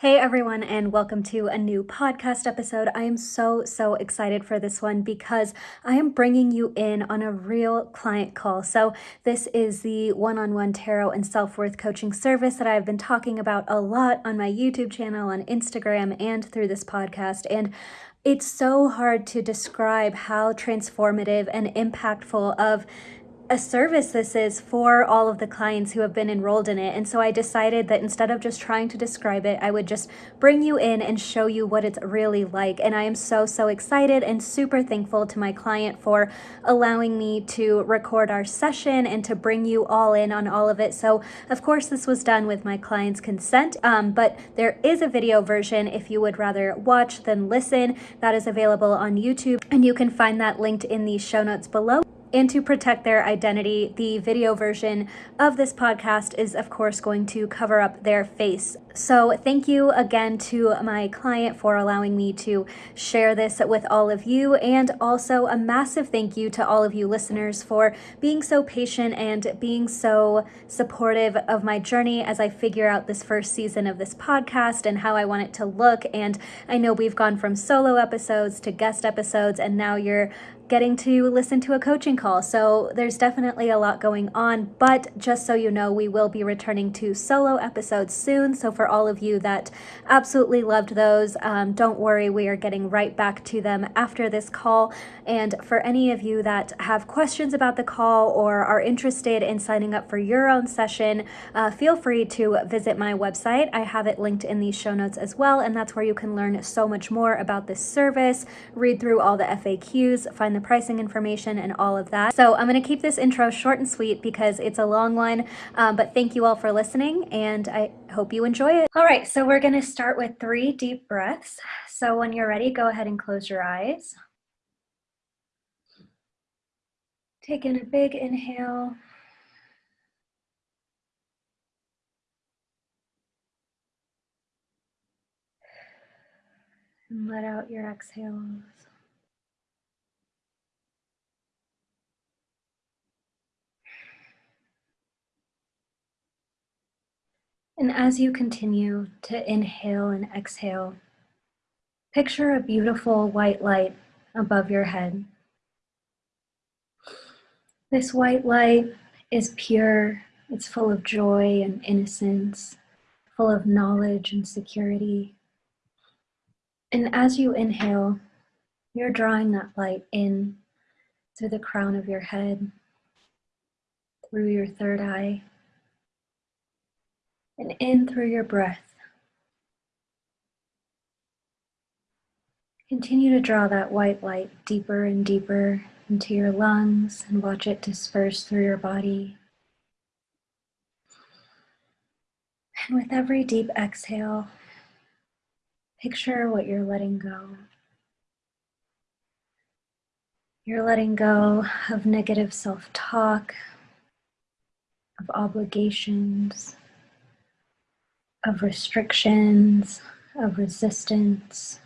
Hey everyone, and welcome to a new podcast episode. I am so, so excited for this one because I am bringing you in on a real client call. So, this is the one on one tarot and self worth coaching service that I've been talking about a lot on my YouTube channel, on Instagram, and through this podcast. And it's so hard to describe how transformative and impactful of a service this is for all of the clients who have been enrolled in it. And so I decided that instead of just trying to describe it, I would just bring you in and show you what it's really like. And I am so, so excited and super thankful to my client for allowing me to record our session and to bring you all in on all of it. So, of course, this was done with my client's consent, um, but there is a video version if you would rather watch than listen. That is available on YouTube, and you can find that linked in the show notes below and to protect their identity, the video version of this podcast is, of course, going to cover up their face. So, thank you again to my client for allowing me to share this with all of you, and also a massive thank you to all of you listeners for being so patient and being so supportive of my journey as I figure out this first season of this podcast and how I want it to look. And I know we've gone from solo episodes to guest episodes, and now you're getting to listen to a coaching call. So there's definitely a lot going on, but just so you know, we will be returning to solo episodes soon. So for all of you that absolutely loved those, um, don't worry, we are getting right back to them after this call. And for any of you that have questions about the call or are interested in signing up for your own session, uh, feel free to visit my website. I have it linked in the show notes as well. And that's where you can learn so much more about this service, read through all the FAQs, find the the pricing information and all of that. So I'm going to keep this intro short and sweet because it's a long one, um, but thank you all for listening and I hope you enjoy it. All right, so we're going to start with three deep breaths. So when you're ready, go ahead and close your eyes. Take in a big inhale. And let out your exhales. And as you continue to inhale and exhale, picture a beautiful white light above your head. This white light is pure, it's full of joy and innocence, full of knowledge and security. And as you inhale, you're drawing that light in through the crown of your head, through your third eye, and in through your breath. Continue to draw that white light deeper and deeper into your lungs and watch it disperse through your body. And with every deep exhale, picture what you're letting go. You're letting go of negative self talk, of obligations, of restrictions, of resistance.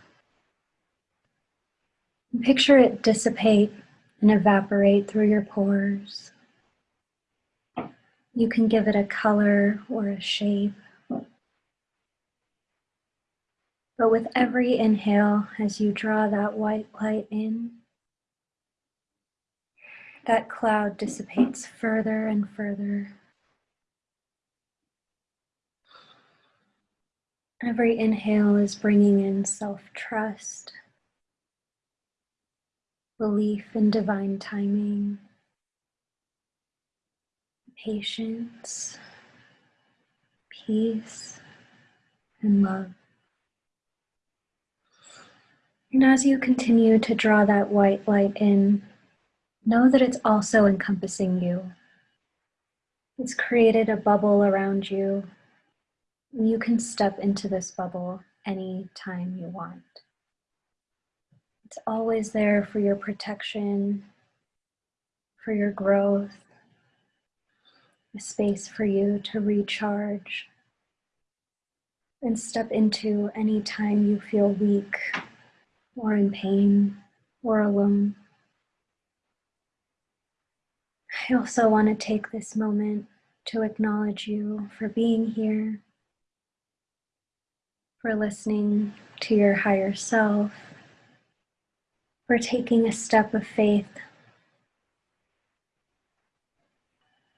Picture it dissipate and evaporate through your pores. You can give it a color or a shape. But with every inhale, as you draw that white light in, that cloud dissipates further and further. Every inhale is bringing in self trust, belief in divine timing, patience, peace, and love. And as you continue to draw that white light in, know that it's also encompassing you. It's created a bubble around you you can step into this bubble anytime you want. It's always there for your protection, for your growth, a space for you to recharge and step into anytime you feel weak or in pain or alone. I also want to take this moment to acknowledge you for being here for listening to your higher self, for taking a step of faith.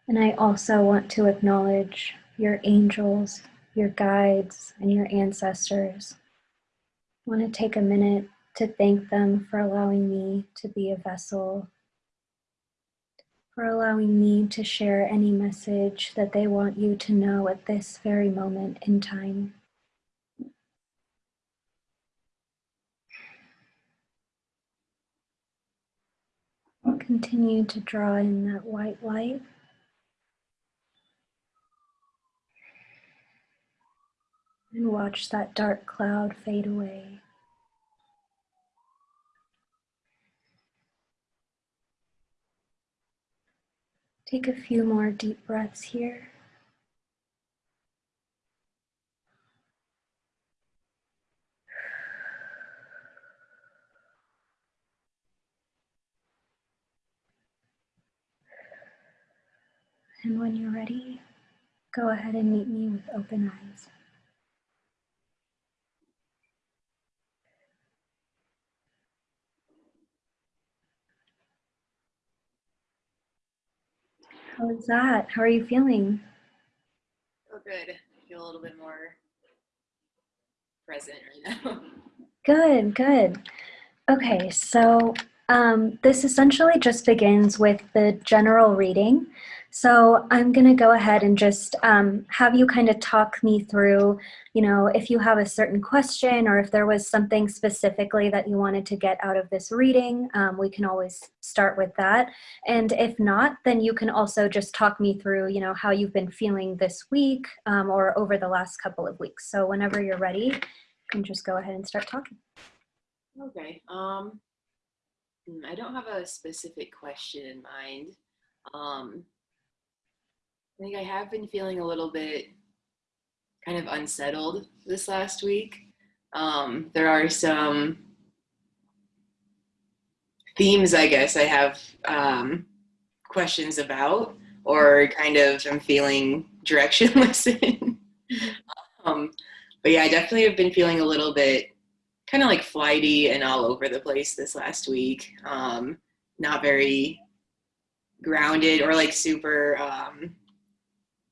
And I also want to acknowledge your angels, your guides, and your ancestors. I want to take a minute to thank them for allowing me to be a vessel, for allowing me to share any message that they want you to know at this very moment in time. Continue to draw in that white light. And watch that dark cloud fade away. Take a few more deep breaths here. And when you're ready, go ahead and meet me with open eyes. How is that? How are you feeling? Oh, good. I feel a little bit more present right now. Good, good. Okay, so um, this essentially just begins with the general reading. So I'm going to go ahead and just um, have you kind of talk me through, you know, if you have a certain question or if there was something specifically that you wanted to get out of this reading, um, we can always start with that. And if not, then you can also just talk me through, you know, how you've been feeling this week um, or over the last couple of weeks. So whenever you're ready, you can just go ahead and start talking. Okay. Um, hmm, I don't have a specific question in mind. I think I have been feeling a little bit kind of unsettled this last week. Um, there are some themes, I guess, I have um, questions about, or kind of I'm feeling directionless in. um, but yeah, I definitely have been feeling a little bit kind of like flighty and all over the place this last week. Um, not very grounded or like super um,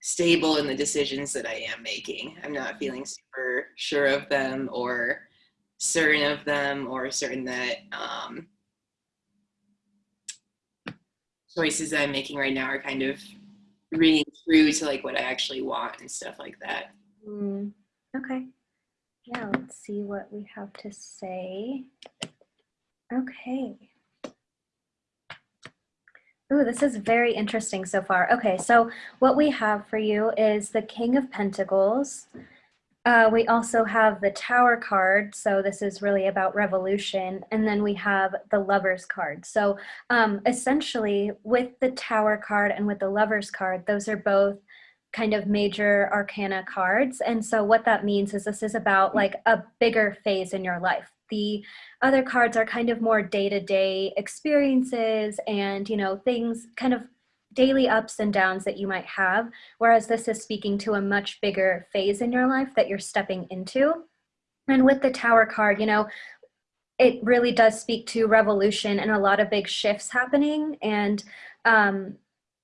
stable in the decisions that I am making. I'm not feeling super sure of them or certain of them or certain that um, choices that I'm making right now are kind of reading through to like what I actually want and stuff like that. Mm, okay. Yeah, let's see what we have to say. Okay. Ooh, this is very interesting so far. Okay, so what we have for you is the King of Pentacles. Uh, we also have the Tower card, so this is really about revolution. And then we have the Lovers card. So um, essentially, with the Tower card and with the Lovers card, those are both kind of major arcana cards. And so what that means is this is about like a bigger phase in your life the other cards are kind of more day-to-day -day experiences and, you know, things kind of daily ups and downs that you might have, whereas this is speaking to a much bigger phase in your life that you're stepping into. And with the Tower card, you know, it really does speak to revolution and a lot of big shifts happening. And um,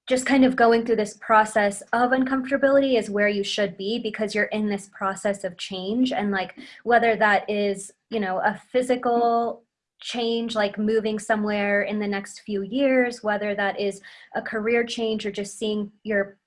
just kind of going through this process of uncomfortability is where you should be because you're in this process of change and like whether that is you know a physical change like moving somewhere in the next few years whether that is a career change or just seeing your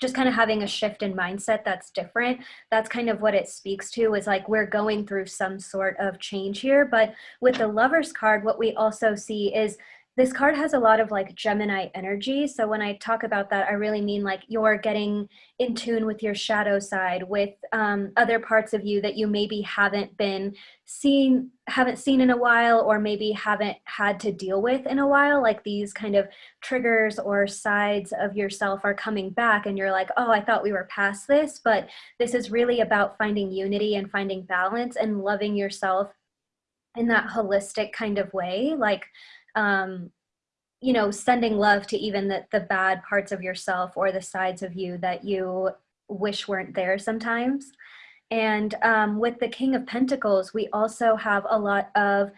just kind of having a shift in mindset that's different that's kind of what it speaks to is like we're going through some sort of change here. But with the lovers card what we also see is this card has a lot of like Gemini energy. So when I talk about that, I really mean like you're getting in tune with your shadow side, with um, other parts of you that you maybe haven't been seen, haven't seen in a while, or maybe haven't had to deal with in a while. Like these kind of triggers or sides of yourself are coming back and you're like, oh, I thought we were past this, but this is really about finding unity and finding balance and loving yourself in that holistic kind of way. Like, um, you know, sending love to even the, the bad parts of yourself or the sides of you that you wish weren't there sometimes. And um, with the King of Pentacles, we also have a lot of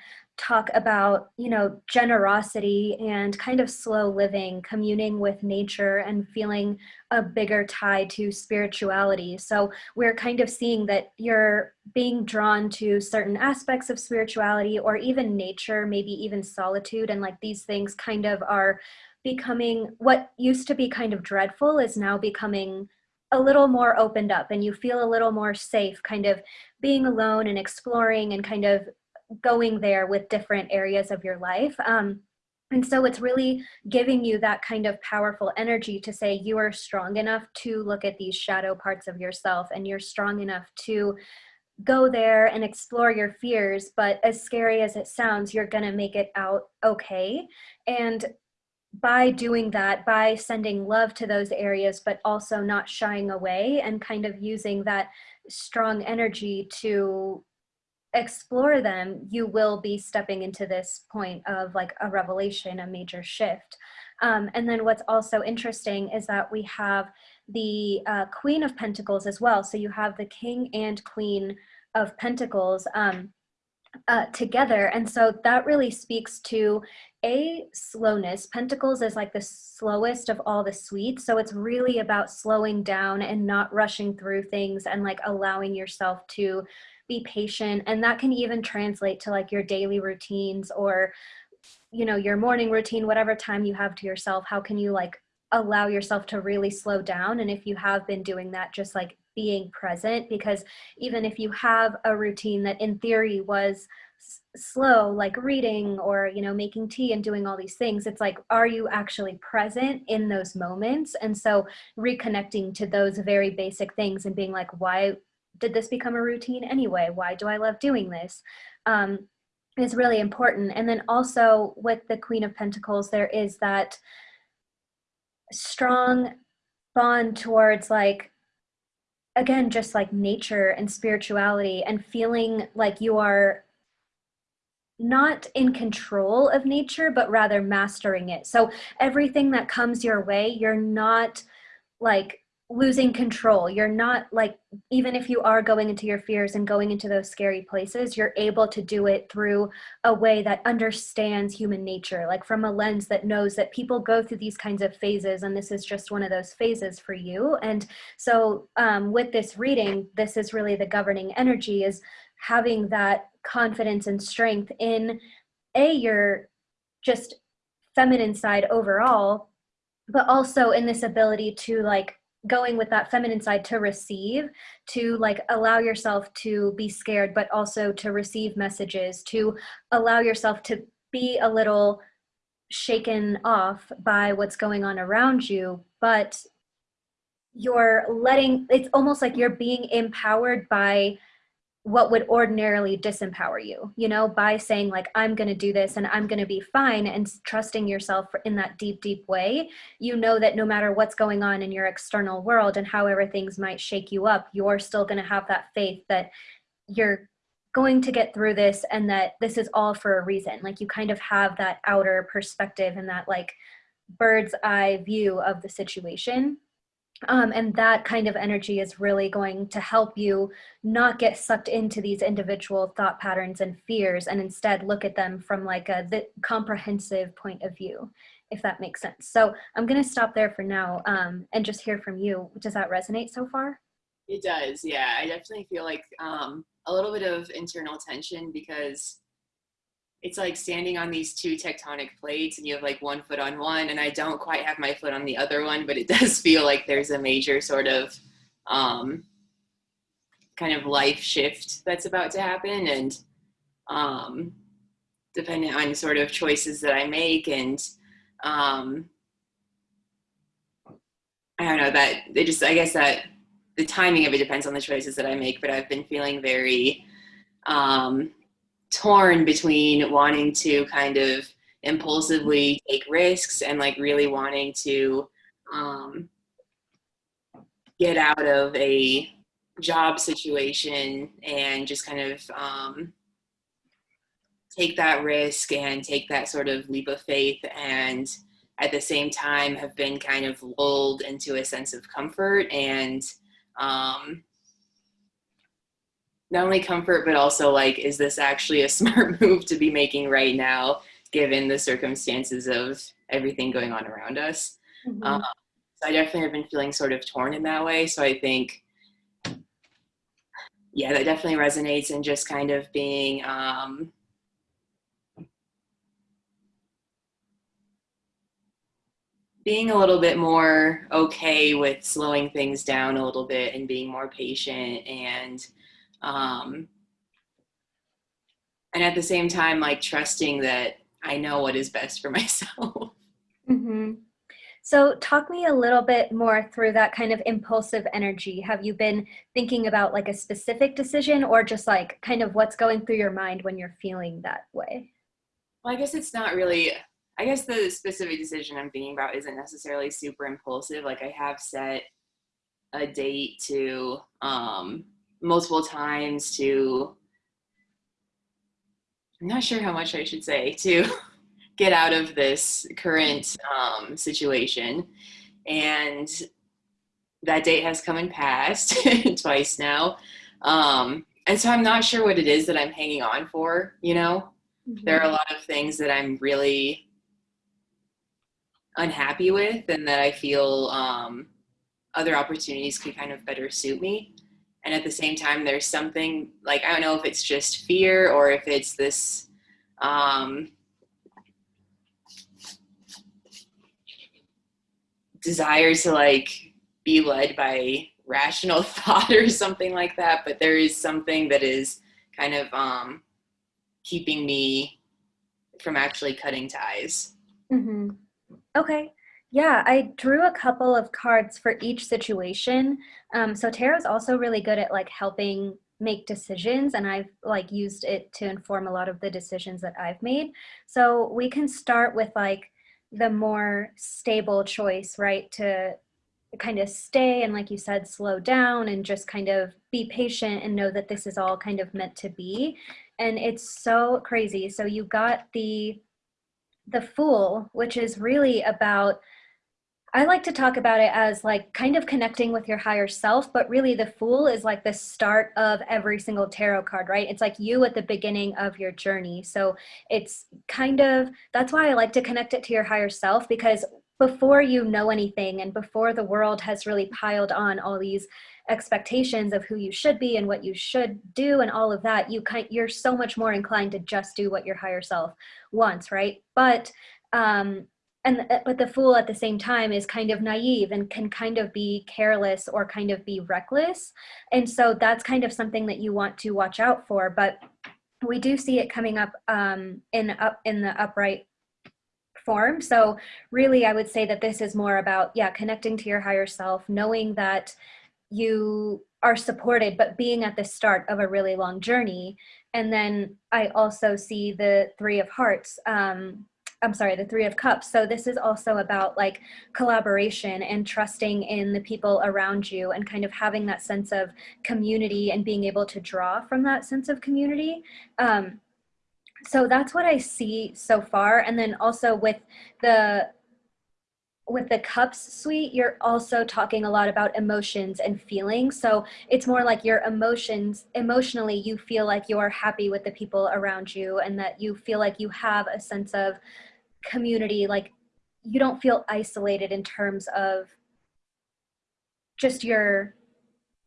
talk about, you know, generosity and kind of slow living, communing with nature and feeling a bigger tie to spirituality. So we're kind of seeing that you're being drawn to certain aspects of spirituality or even nature, maybe even solitude. And like these things kind of are becoming what used to be kind of dreadful is now becoming a little more opened up and you feel a little more safe kind of being alone and exploring and kind of going there with different areas of your life. Um, and so it's really giving you that kind of powerful energy to say you are strong enough to look at these shadow parts of yourself and you're strong enough to go there and explore your fears. But as scary as it sounds, you're going to make it out okay. And by doing that, by sending love to those areas, but also not shying away and kind of using that strong energy to explore them, you will be stepping into this point of like a revelation, a major shift. Um, and then what's also interesting is that we have the uh, Queen of Pentacles as well. So you have the King and Queen of Pentacles. Um, uh, together. And so that really speaks to a slowness. Pentacles is like the slowest of all the suites. So it's really about slowing down and not rushing through things and like allowing yourself to be patient. And that can even translate to like your daily routines or, you know, your morning routine, whatever time you have to yourself. How can you like allow yourself to really slow down? And if you have been doing that, just like being present because even if you have a routine that in theory was slow like reading or you know making tea and doing all these things it's like are you actually present in those moments and so reconnecting to those very basic things and being like why did this become a routine anyway? Why do i love doing this? Um, is really important. And then also with the queen of pentacles there is that strong bond towards like again just like nature and spirituality and feeling like you are not in control of nature but rather mastering it. So everything that comes your way you're not like losing control. You're not like, even if you are going into your fears and going into those scary places, you're able to do it through a way that understands human nature, like from a lens that knows that people go through these kinds of phases and this is just one of those phases for you. And so um, with this reading, this is really the governing energy is having that confidence and strength in a, your just feminine side overall, but also in this ability to like going with that feminine side to receive to like allow yourself to be scared but also to receive messages to allow yourself to be a little shaken off by what's going on around you but you're letting it's almost like you're being empowered by what would ordinarily disempower you, you know, by saying like, I'm going to do this and I'm going to be fine and trusting yourself in that deep, deep way, you know that no matter what's going on in your external world and however things might shake you up, you're still going to have that faith that you're going to get through this and that this is all for a reason. Like you kind of have that outer perspective and that like bird's eye view of the situation um, and that kind of energy is really going to help you not get sucked into these individual thought patterns and fears and instead look at them from like a the comprehensive point of view, if that makes sense. So I'm going to stop there for now um, and just hear from you. Does that resonate so far? It does. Yeah, I definitely feel like um, a little bit of internal tension because it's like standing on these two tectonic plates and you have like one foot on one and I don't quite have my foot on the other one, but it does feel like there's a major sort of um, kind of life shift that's about to happen and um, depending on sort of choices that I make and um, I don't know that it just, I guess that the timing of it depends on the choices that I make, but I've been feeling very um, torn between wanting to kind of impulsively take risks and like really wanting to um, get out of a job situation and just kind of um, take that risk and take that sort of leap of faith and at the same time have been kind of lulled into a sense of comfort and um, not only comfort, but also like, is this actually a smart move to be making right now, given the circumstances of everything going on around us? Mm-hmm. Um, so I definitely have been feeling sort of torn in that way. So I think, yeah, that definitely resonates and just kind of being, um, being a little bit more okay with slowing things down a little bit and being more patient and um, and at the same time like trusting that i know what is best for myself mm-hmm. so talk me a little bit more through that kind of impulsive energy have you been thinking about like a specific decision or just like kind of what's going through your mind when you're feeling that way well i guess it's not really I guess the specific decision I'm thinking about isn't necessarily super impulsive. Like I have set a date to um, multiple times to, I'm not sure how much I should say, to get out of this current um, situation. And that date has come and passed twice now. Um, and so I'm not sure what it is that I'm hanging on for, you know? Mm-hmm. There are a lot of things that I'm really unhappy with and that I feel um, other opportunities could kind of better suit me. And at the same time, there's something like, I don't know if it's just fear or if it's this um, desire to like be led by rational thought or something like that. But there is something that is kind of um, keeping me from actually cutting ties. Mm-hmm. Okay. Yeah, I drew a couple of cards for each situation. Um, so tarot's also really good at like helping make decisions and I've like used it to inform a lot of the decisions that I've made. So we can start with like the more stable choice, right? To kind of stay and like you said, slow down and just kind of be patient and know that this is all kind of meant to be. And it's so crazy. So you got the the Fool, which is really about, I like to talk about it as like kind of connecting with your higher self, but really the Fool is like the start of every single tarot card, right? It's like you at the beginning of your journey. So it's kind of, that's why I like to connect it to your higher self because before you know anything and before the world has really piled on all these expectations of who you should be and what you should do and all of that, you kind you're so much more inclined to just do what your higher self wants, right? But um, and uh, but the fool at the same time is kind of naive and can kind of be careless or kind of be reckless, and so that's kind of something that you want to watch out for. But we do see it coming up um, in up in the upright form. So really, I would say that this is more about yeah, connecting to your higher self, knowing that you are supported, but being at the start of a really long journey. And then I also see the Three of Hearts. Um, I'm sorry, the Three of Cups. So this is also about like collaboration and trusting in the people around you and kind of having that sense of community and being able to draw from that sense of community. Um, so that's what I see so far. And then also with the with the cups suite, you're also talking a lot about emotions and feelings. So it's more like your emotions, emotionally, you feel like you're happy with the people around you and that you feel like you have a sense of community. Like you don't feel isolated in terms of just your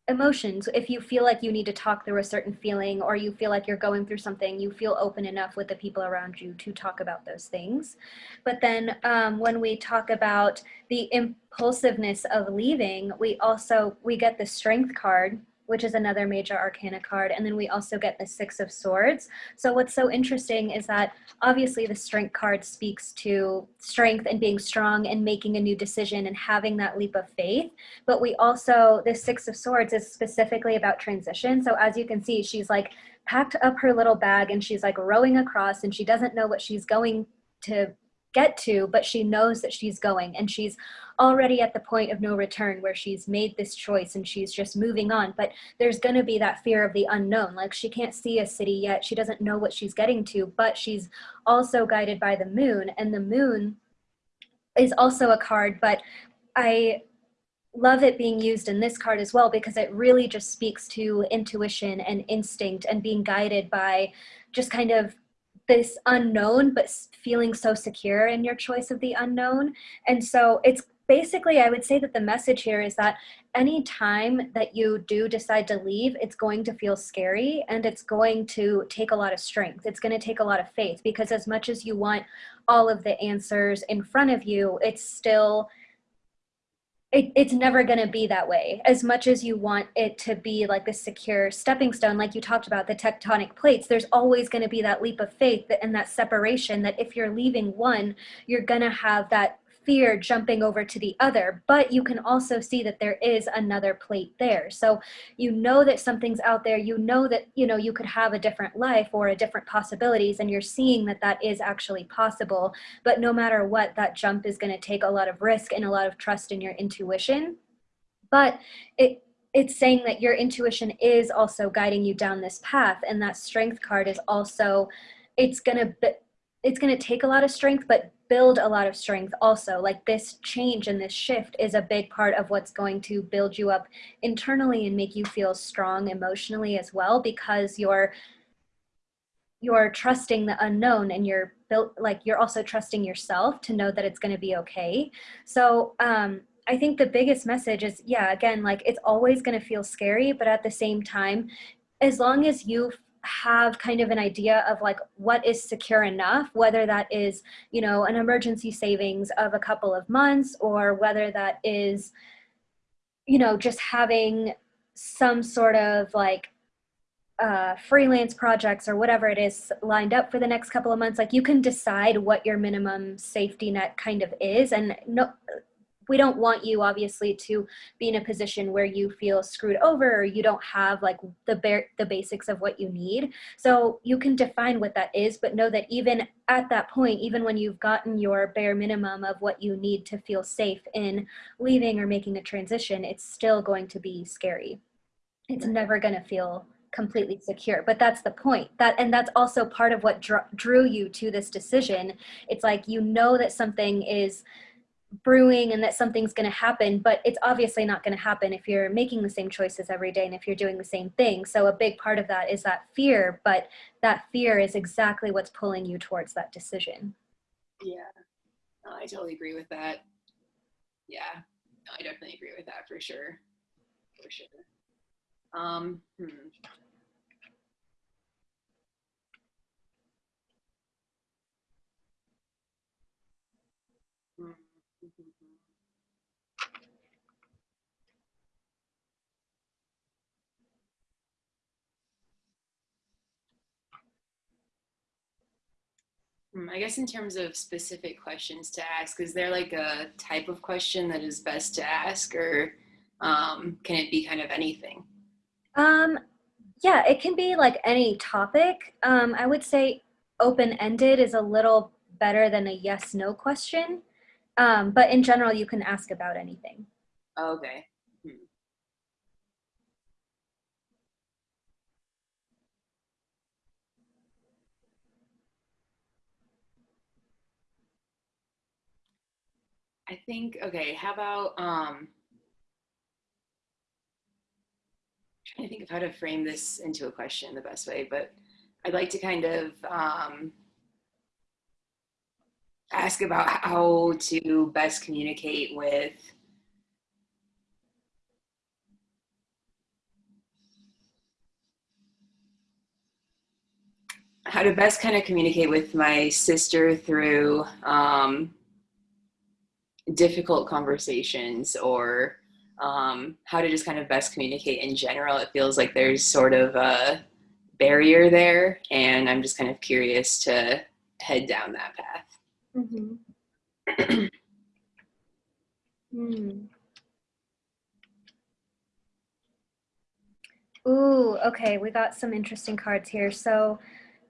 emotions if you feel like you need to talk through a certain feeling or you feel like you're going through something you feel open enough with the people around you to talk about those things but then um, when we talk about the impulsiveness of leaving we also we get the strength card which is another major arcana card. And then we also get the Six of Swords. So what's so interesting is that obviously the Strength card speaks to strength and being strong and making a new decision and having that leap of faith. But we also, the Six of Swords is specifically about transition. So as you can see, she's like packed up her little bag and she's like rowing across and she doesn't know what she's going to get to, but she knows that she's going and she's already at the point of no return where she's made this choice and she's just moving on. But there's going to be that fear of the unknown. Like she can't see a city yet. She doesn't know what she's getting to, but she's also guided by the moon. And the moon is also a card, but I love it being used in this card as well because it really just speaks to intuition and instinct and being guided by just kind of this unknown but feeling so secure in your choice of the unknown. And so it's basically i would say that the message here is that any time that you do decide to leave it's going to feel scary and it's going to take a lot of strength. It's going to take a lot of faith because as much as you want all of the answers in front of you it's still it, it's never going to be that way. As much as you want it to be like a secure stepping stone like you talked about the tectonic plates there's always going to be that leap of faith and that separation that if you're leaving one you're going to have that fear jumping over to the other, but you can also see that there is another plate there. So you know that something's out there, you know that, you know, you could have a different life or a different possibilities and you're seeing that that is actually possible. But no matter what, that jump is gonna take a lot of risk and a lot of trust in your intuition. But it, it's saying that your intuition is also guiding you down this path and that strength card is also it's going to it's going to take a lot of strength but build a lot of strength also. Like this change and this shift is a big part of what's going to build you up internally and make you feel strong emotionally as well because you're you're trusting the unknown and you're built like you're also trusting yourself to know that it's going to be okay. So um I think the biggest message is, yeah, again, like it's always going to feel scary, but at the same time, as long as you have kind of an idea of like what is secure enough, whether that is, you know, an emergency savings of a couple of months or whether that is, you know, just having some sort of like uh, freelance projects or whatever it is lined up for the next couple of months, like you can decide what your minimum safety net kind of is. And no, we don't want you obviously to be in a position where you feel screwed over or you don't have like the bare the basics of what you need. So you can define what that is but know that even at that point even when you've gotten your bare minimum of what you need to feel safe in leaving or making a transition it's still going to be scary. It's never going to feel completely secure but that's the point. That and that's also part of what drew you to this decision. It's like you know that something is brewing and that something's going to happen but it's obviously not going to happen if you're making the same choices every day and if you're doing the same thing. So a big part of that is that fear but that fear is exactly what's pulling you towards that decision. Yeah. No, i totally agree with that. Yeah. No, i definitely agree with that for sure. For sure. Um hmm. I guess in terms of specific questions to ask, is there like a type of question that is best to ask or um, can it be kind of anything? Um, yeah, it can be like any topic. Um, I would say open-ended is a little better than a yes-no question. Um, but in general, you can ask about anything. Okay. I think, okay, how about, um, trying to think of how to frame this into a question the best way, but I'd like to kind of um, ask about how to best communicate with how to best kind of communicate with my sister through um, difficult conversations or um, how to just kind of best communicate in general. It feels like there's sort of a barrier there, and I'm just kind of curious to head down that path. Mm-hmm. mm. Ooh, okay, we got some interesting cards here. So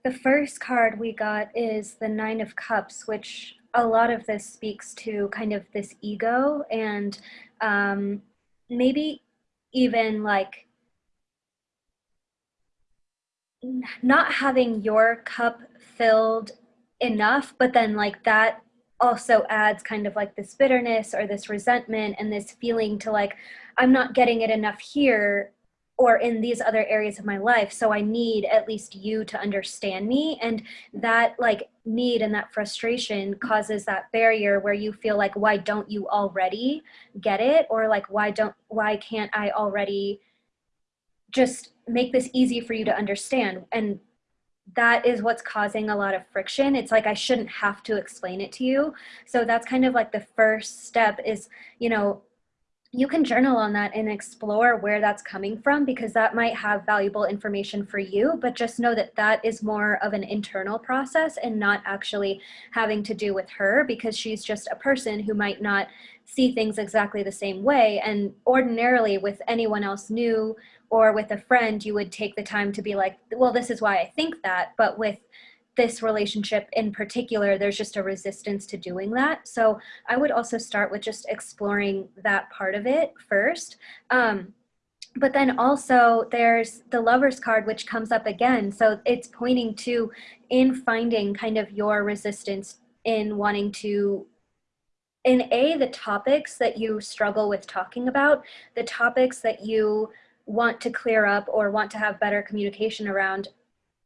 the first card we got is the Nine of Cups, which a lot of this speaks to kind of this ego and um, maybe even like not having your cup filled enough, but then like that also adds kind of like this bitterness or this resentment and this feeling to like i'm not getting it enough here or in these other areas of my life so i need at least you to understand me. And that like need and that frustration causes that barrier where you feel like why don't you already get it? Or like why don't why can't i already just make this easy for you to understand? And that is what's causing a lot of friction. It's like i shouldn't have to explain it to you. So that's kind of like the first step is you know you can journal on that and explore where that's coming from because that might have valuable information for you but just know that that is more of an internal process and not actually having to do with her because she's just a person who might not see things exactly the same way. And ordinarily with anyone else new or with a friend you would take the time to be like well this is why i think that. But with this relationship in particular, there's just a resistance to doing that. So I would also start with just exploring that part of it first. Um, but then also there's the lover's card, which comes up again. So it's pointing to in finding kind of your resistance in wanting to in a the topics that you struggle with talking about the topics that you want to clear up or want to have better communication around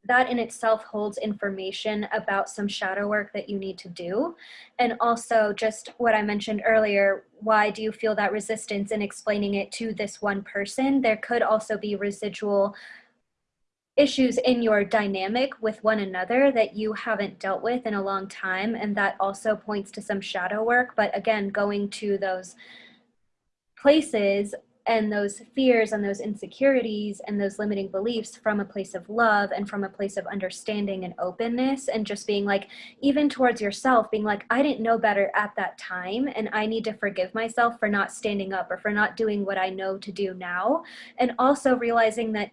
that in itself holds information about some shadow work that you need to do. And also just what I mentioned earlier, why do you feel that resistance in explaining it to this one person? There could also be residual issues in your dynamic with one another that you haven't dealt with in a long time. And that also points to some shadow work. But again, going to those places and those fears and those insecurities and those limiting beliefs from a place of love and from a place of understanding and openness and just being like even towards yourself being like i didn't know better at that time and i need to forgive myself for not standing up or for not doing what i know to do now. And also realizing that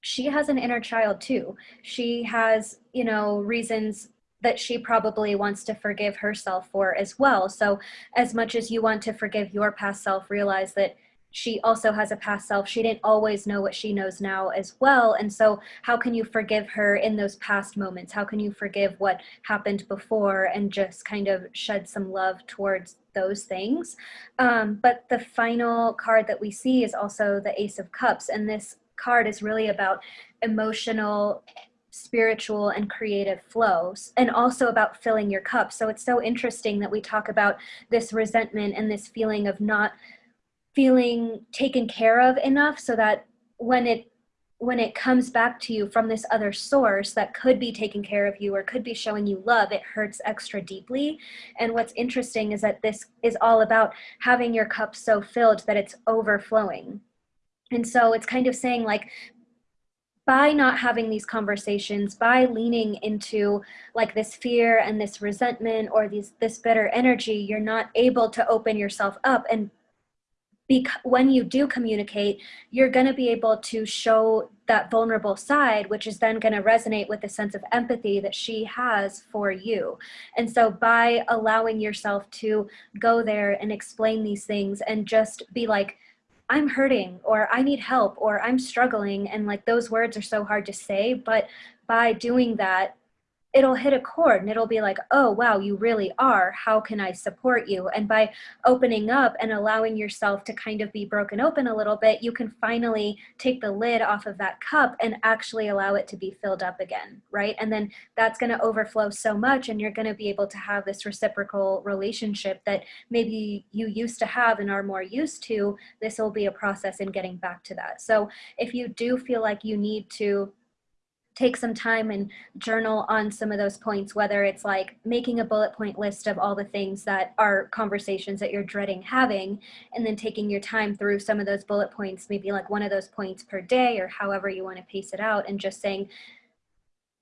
she has an inner child too. She has you know reasons that she probably wants to forgive herself for as well. So as much as you want to forgive your past self realize that she also has a past self. She didn't always know what she knows now as well. And so, how can you forgive her in those past moments? How can you forgive what happened before and just kind of shed some love towards those things? Um, but the final card that we see is also the Ace of Cups. And this card is really about emotional spiritual and creative flows and also about filling your cup. So it's so interesting that we talk about this resentment and this feeling of not feeling taken care of enough so that when it when it comes back to you from this other source that could be taking care of you or could be showing you love, it hurts extra deeply. And what's interesting is that this is all about having your cup so filled that it's overflowing. And so it's kind of saying like, by not having these conversations, by leaning into like this fear and this resentment or these this bitter energy, you're not able to open yourself up and because when you do communicate, you're going to be able to show that vulnerable side, which is then going to resonate with the sense of empathy that she has for you. And so, by allowing yourself to go there and explain these things and just be like, I'm hurting, or I need help, or I'm struggling, and like those words are so hard to say, but by doing that, it'll hit a chord and it'll be like, oh, wow, you really are. How can I support you? And by opening up and allowing yourself to kind of be broken open a little bit, you can finally take the lid off of that cup and actually allow it to be filled up again, right? And then that's going to overflow so much and you're going to be able to have this reciprocal relationship that maybe you used to have and are more used to. This will be a process in getting back to that. So if you do feel like you need to take some time and journal on some of those points, whether it's like making a bullet point list of all the things that are conversations that you're dreading having, and then taking your time through some of those bullet points, maybe like one of those points per day or however you want to pace it out, and just saying,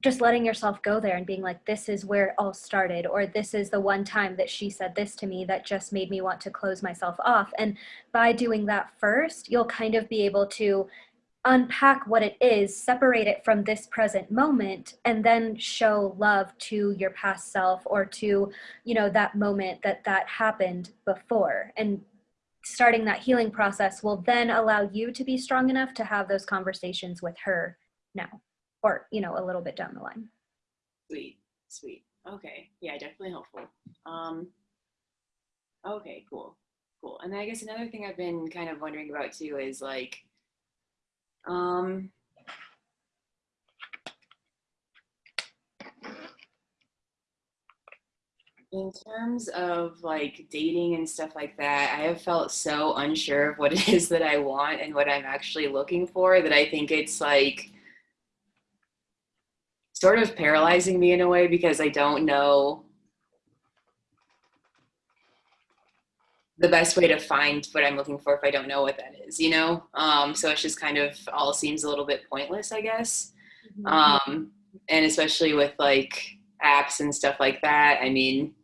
just letting yourself go there and being like, this is where it all started, or this is the one time that she said this to me that just made me want to close myself off. And by doing that first, you'll kind of be able to unpack what it is, separate it from this present moment, and then show love to your past self or to, you know, that moment that that happened before. And starting that healing process will then allow you to be strong enough to have those conversations with her now or, you know, a little bit down the line. Sweet, sweet. Okay. Yeah, definitely helpful. Um, okay, cool. Cool. And I guess another thing I've been kind of wondering about too is like, um, in terms of like dating and stuff like that, I have felt so unsure of what it is that I want and what I'm actually looking for that I think it's like sort of paralyzing me in a way because I don't know the best way to find what I'm looking for if I don't know what that is, you know? Um, so it's just kind of all seems a little bit pointless, I guess. Mm-hmm. Um, and especially with like apps and stuff like that, I mean,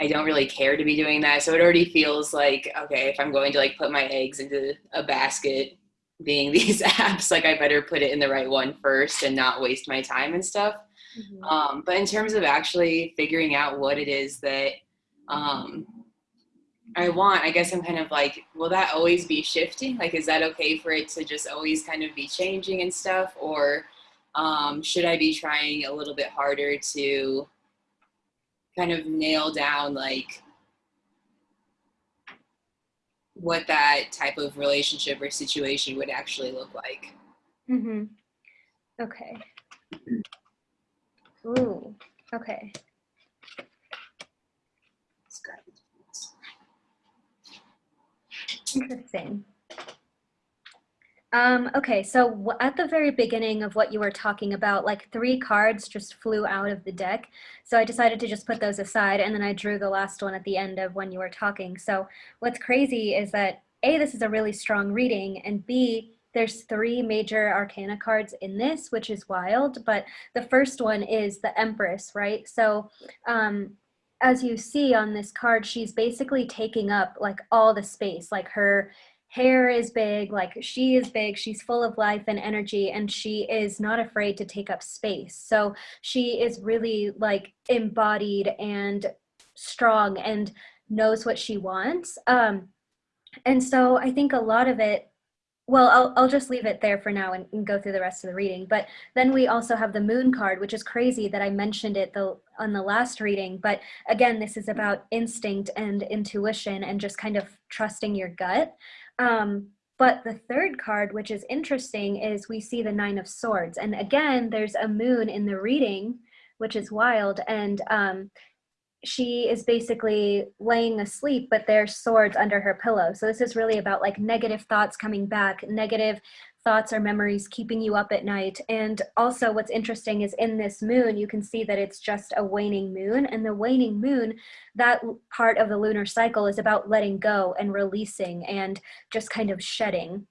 I don't really care to be doing that. So it already feels like, okay, if I'm going to like put my eggs into a basket, being these apps, like I better put it in the right one first and not waste my time and stuff. Mm-hmm. Um, but in terms of actually figuring out what it is that um, I want, I guess I'm kind of like, will that always be shifting? Like, is that okay for it to just always kind of be changing and stuff? Or um, should I be trying a little bit harder to kind of nail down like what that type of relationship or situation would actually look like. Mm-hmm. Okay. Ooh. Okay. Interesting. Um, okay, so at the very beginning of what you were talking about, like three cards just flew out of the deck. So I decided to just put those aside and then I drew the last one at the end of when you were talking. So what's crazy is that A, this is a really strong reading and B, there's three major arcana cards in this, which is wild. But the first one is the Empress, right? So um, as you see on this card, she's basically taking up like all the space, like her hair is big, like she is big, she's full of life and energy, and she is not afraid to take up space. So she is really like embodied and strong and knows what she wants. Um, and so I think a lot of it, well, I'll, I'll just leave it there for now and, and, go through the rest of the reading. But then we also have the moon card, which is crazy that I mentioned it the, on the last reading. But again, this is about instinct and intuition and just kind of trusting your gut. Um, but the third card, which is interesting, is we see the Nine of Swords. And again, there's a moon in the reading, which is wild. And um, she is basically laying asleep, but there's swords under her pillow. So this is really about like negative thoughts coming back, negative thoughts or memories keeping you up at night. And also what's interesting is in this moon, you can see that it's just a waning moon and the waning moon, that part of the lunar cycle is about letting go and releasing and just kind of shedding.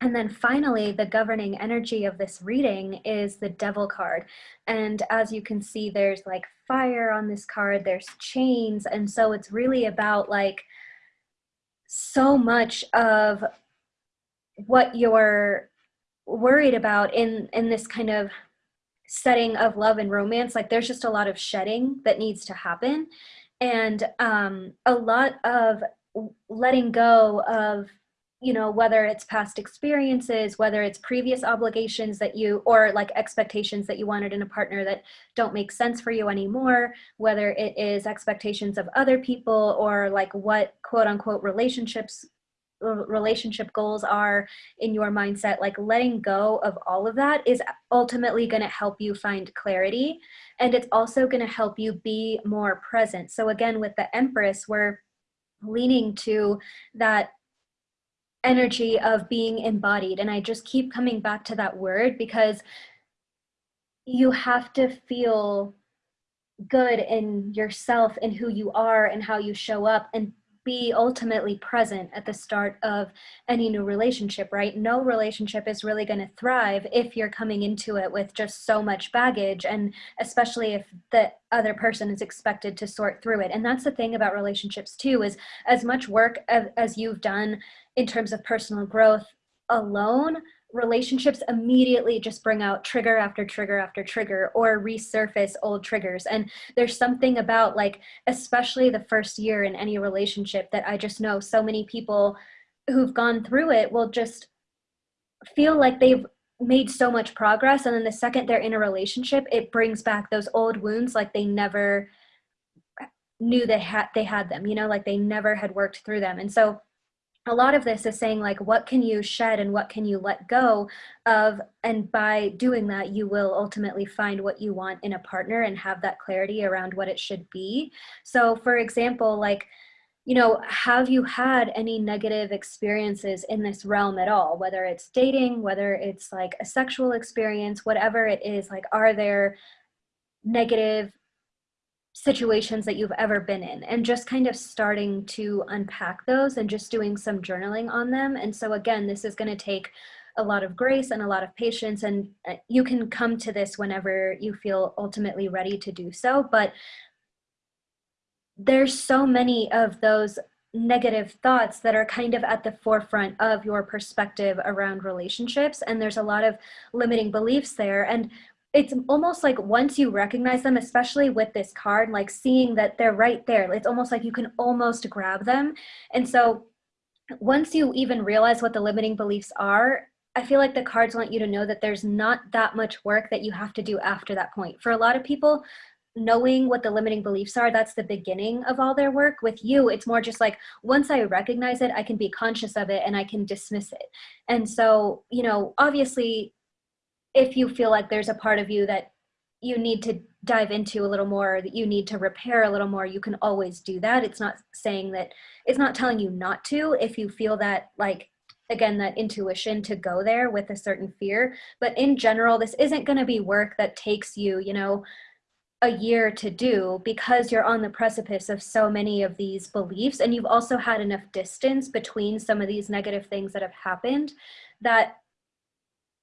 And then finally, the governing energy of this reading is the devil card. And as you can see, there's like fire on this card, there's chains. And so it's really about like so much of what you're worried about in in this kind of setting of love and romance like there's just a lot of shedding that needs to happen and um, a lot of letting go of you know whether it's past experiences whether it's previous obligations that you or like expectations that you wanted in a partner that don't make sense for you anymore whether it is expectations of other people or like what quote unquote relationships relationship goals are in your mindset, like letting go of all of that is ultimately going to help you find clarity. And it's also going to help you be more present. So, again, with the Empress, we're leaning to that energy of being embodied. And I just keep coming back to that word because you have to feel good in yourself and who you are and how you show up and be ultimately present at the start of any new relationship, right? No relationship is really going to thrive if you're coming into it with just so much baggage, and especially if the other person is expected to sort through it. And that's the thing about relationships, too, is as much work as, as you've done in terms of personal growth alone relationships immediately just bring out trigger after trigger after trigger or resurface old triggers. And there's something about like especially the first year in any relationship that i just know so many people who've gone through it will just feel like they've made so much progress. And then the second they're in a relationship it brings back those old wounds like they never knew they had they had them you know like they never had worked through them. And so a lot of this is saying like what can you shed and what can you let go of? And by doing that you will ultimately find what you want in a partner and have that clarity around what it should be. So for example like you know have you had any negative experiences in this realm at all? Whether it's dating whether it's like a sexual experience whatever it is like are there negative situations that you've ever been in and just kind of starting to unpack those and just doing some journaling on them. And so again, this is going to take a lot of grace and a lot of patience and uh, you can come to this whenever you feel ultimately ready to do so. But there's so many of those negative thoughts that are kind of at the forefront of your perspective around relationships and there's a lot of limiting beliefs there and it's almost like once you recognize them, especially with this card, like seeing that they're right there, it's almost like you can almost grab them. And so once you even realize what the limiting beliefs are, I feel like the cards want you to know that there's not that much work that you have to do after that point. For a lot of people, knowing what the limiting beliefs are, that's the beginning of all their work. With you, it's more just like once I recognize it, I can be conscious of it and I can dismiss it. And so, you know, obviously if you feel like there's a part of you that you need to dive into a little more that you need to repair a little more you can always do that. It's not saying that it's not telling you not to if you feel that like again that intuition to go there with a certain fear. But in general this isn't going to be work that takes you you know a year to do because you're on the precipice of so many of these beliefs. And you've also had enough distance between some of these negative things that have happened that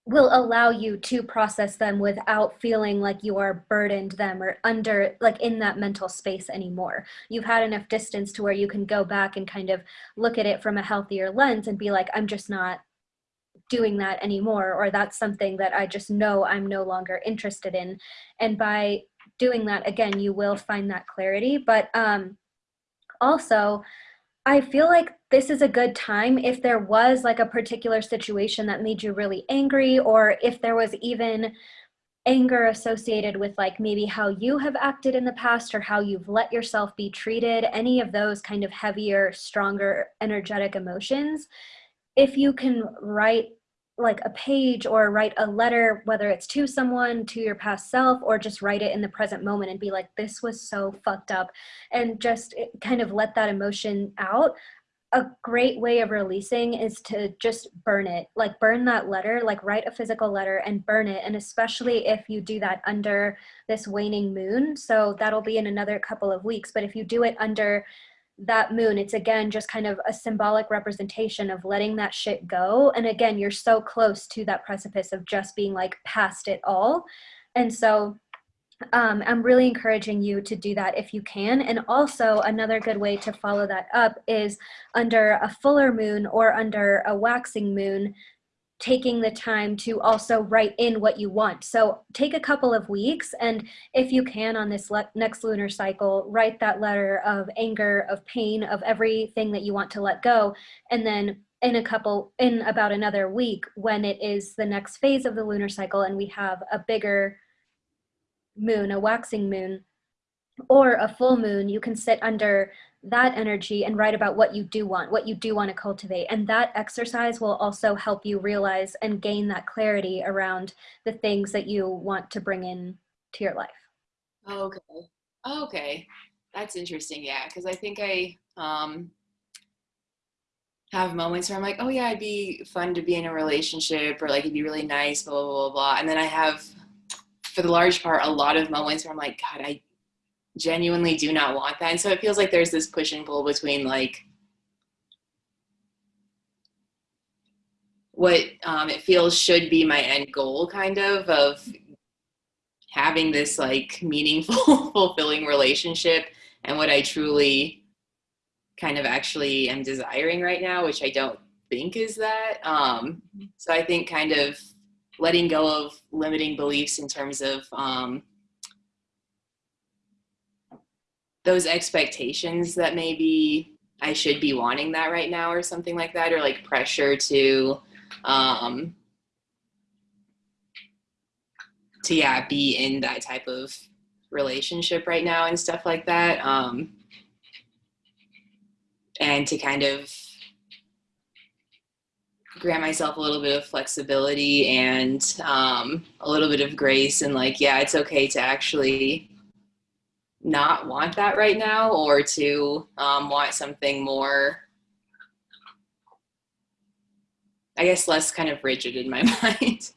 will allow you to process them without feeling like you are burdened them or under like in that mental space anymore. You've had enough distance to where you can go back and kind of look at it from a healthier lens and be like i'm just not doing that anymore or that's something that i just know i'm no longer interested in. And by doing that again you will find that clarity. But um also I feel like this is a good time if there was like a particular situation that made you really angry or if there was even anger associated with like maybe how you have acted in the past or how you've let yourself be treated, any of those kind of heavier, stronger, energetic emotions. If you can write like a page or write a letter, whether it's to someone, to your past self, or just write it in the present moment and be like, this was so fucked up, and just eh, kind of let that emotion out. A great way of releasing is to just burn it, like burn that letter, like write a physical letter and burn it. And especially if you do that under this waning moon. So that'll be in another couple of weeks. But if you do it under that moon, it's again just kind of a symbolic representation of letting that shit go. And again, you're so close to that precipice of just being like past it all. And so um, I'm really encouraging you to do that if you can. And also, another good way to follow that up is under a fuller moon or under a waxing moon taking the time to also write in what you want. So take a couple of weeks and if you can on this next lunar cycle, write that letter of anger, of pain, of everything that you want to let go. And then in a couple, in about another week when it is the next phase of the lunar cycle and we have a bigger moon, a waxing moon, or a full moon, you can sit under that energy and write about what you do want, what you do want to cultivate. And that exercise will also help you realize and gain that clarity around the things that you want to bring in to your life. Okay. Okay. That's interesting. Yeah. Cause I think I, um, have moments where I'm like, oh yeah, it'd be fun to be in a relationship or like it'd be really nice, blah, blah, blah, blah. And then I have, for the large part, a lot of moments where I'm like, God, I genuinely do not want that. And so it feels like there's this push and pull between like what um, it feels should be my end goal kind of of having this like meaningful fulfilling relationship and what I truly kind of actually am desiring right now, which I don't think is that. Um, so I think kind of letting go of limiting beliefs in terms of um, those expectations that maybe I should be wanting that right now or something like that, or like pressure to um, to yeah be in that type of relationship right now and stuff like that um and to kind of grant myself a little bit of flexibility and um, a little bit of grace and like yeah it's okay to actually not want that right now or to um, want something more i guess less kind of rigid in my mind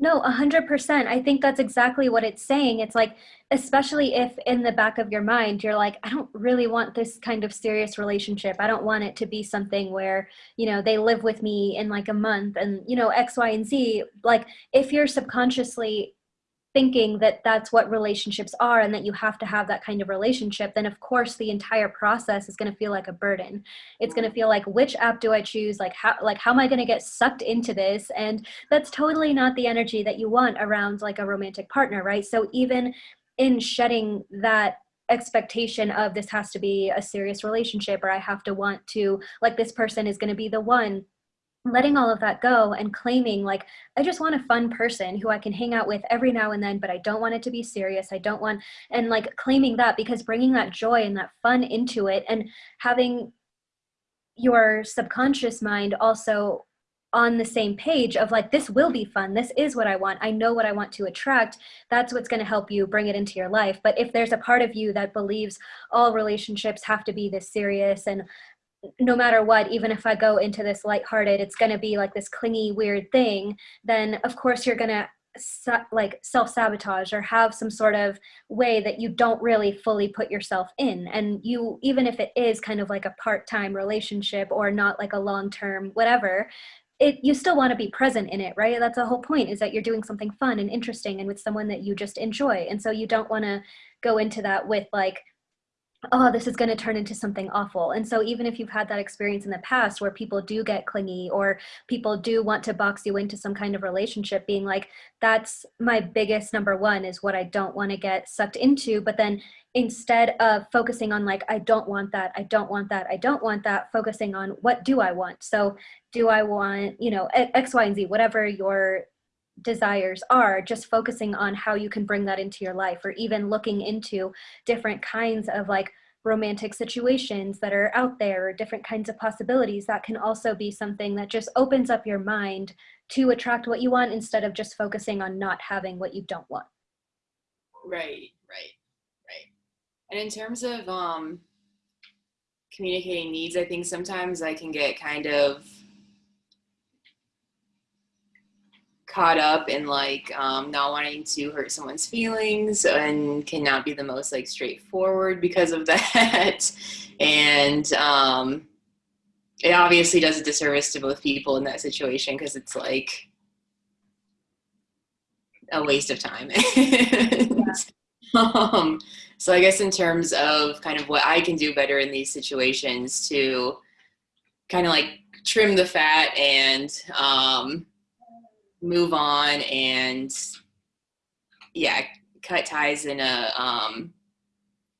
no, 100%. I think that's exactly what it's saying. It's like, especially if in the back of your mind, you're like, I don't really want this kind of serious relationship. I don't want it to be something where, you know, they live with me in like a month and, you know, X, Y, and Z. Like, if you're subconsciously thinking that that's what relationships are and that you have to have that kind of relationship, then of course the entire process is going to feel like a burden. It's going to feel like which app do I choose? Like how like how am I going to get sucked into this? And that's totally not the energy that you want around like a romantic partner, right? So even in shedding that expectation of this has to be a serious relationship or I have to want to like this person is going to be the one letting all of that go and claiming like i just want a fun person who i can hang out with every now and then but i don't want it to be serious. I don't want and like claiming that because bringing that joy and that fun into it and having your subconscious mind also on the same page of like this will be fun this is what i want i know what i want to attract that's what's going to help you bring it into your life. But if there's a part of you that believes all relationships have to be this serious and no matter what, even if I go into this lighthearted, it's going to be like this clingy, weird thing, then of course you're going to like self-sabotage or have some sort of way that you don't really fully put yourself in. And you even if it is kind of like a part-time relationship or not like a long-term whatever it you still want to be present in it right? That's the whole point is that you're doing something fun and interesting and with someone that you just enjoy. And so you don't want to go into that with like oh, this is going to turn into something awful. And so even if you've had that experience in the past where people do get clingy or people do want to box you into some kind of relationship, being like, that's my biggest number one is what I don't want to get sucked into. But then instead of focusing on like, I don't want that, I don't want that, I don't want that, focusing on what do I want? So do I want, you know, X, Y, and Z, whatever your desires are just focusing on how you can bring that into your life or even looking into different kinds of like romantic situations that are out there or different kinds of possibilities that can also be something that just opens up your mind to attract what you want instead of just focusing on not having what you don't want. Right right right. And in terms of um communicating needs i think sometimes i can get kind of caught up in like um, not wanting to hurt someone's feelings and cannot be the most like straightforward because of that and um, it obviously does a disservice to both people in that situation because it's like a waste of time yeah. um, so i guess in terms of kind of what i can do better in these situations to kind of like trim the fat and um, move on and yeah, cut ties in a um,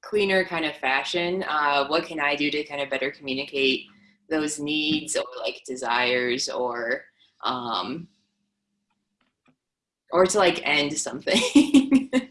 cleaner kind of fashion. Uh, what can I do to kind of better communicate those needs or like desires or um, or to like end something?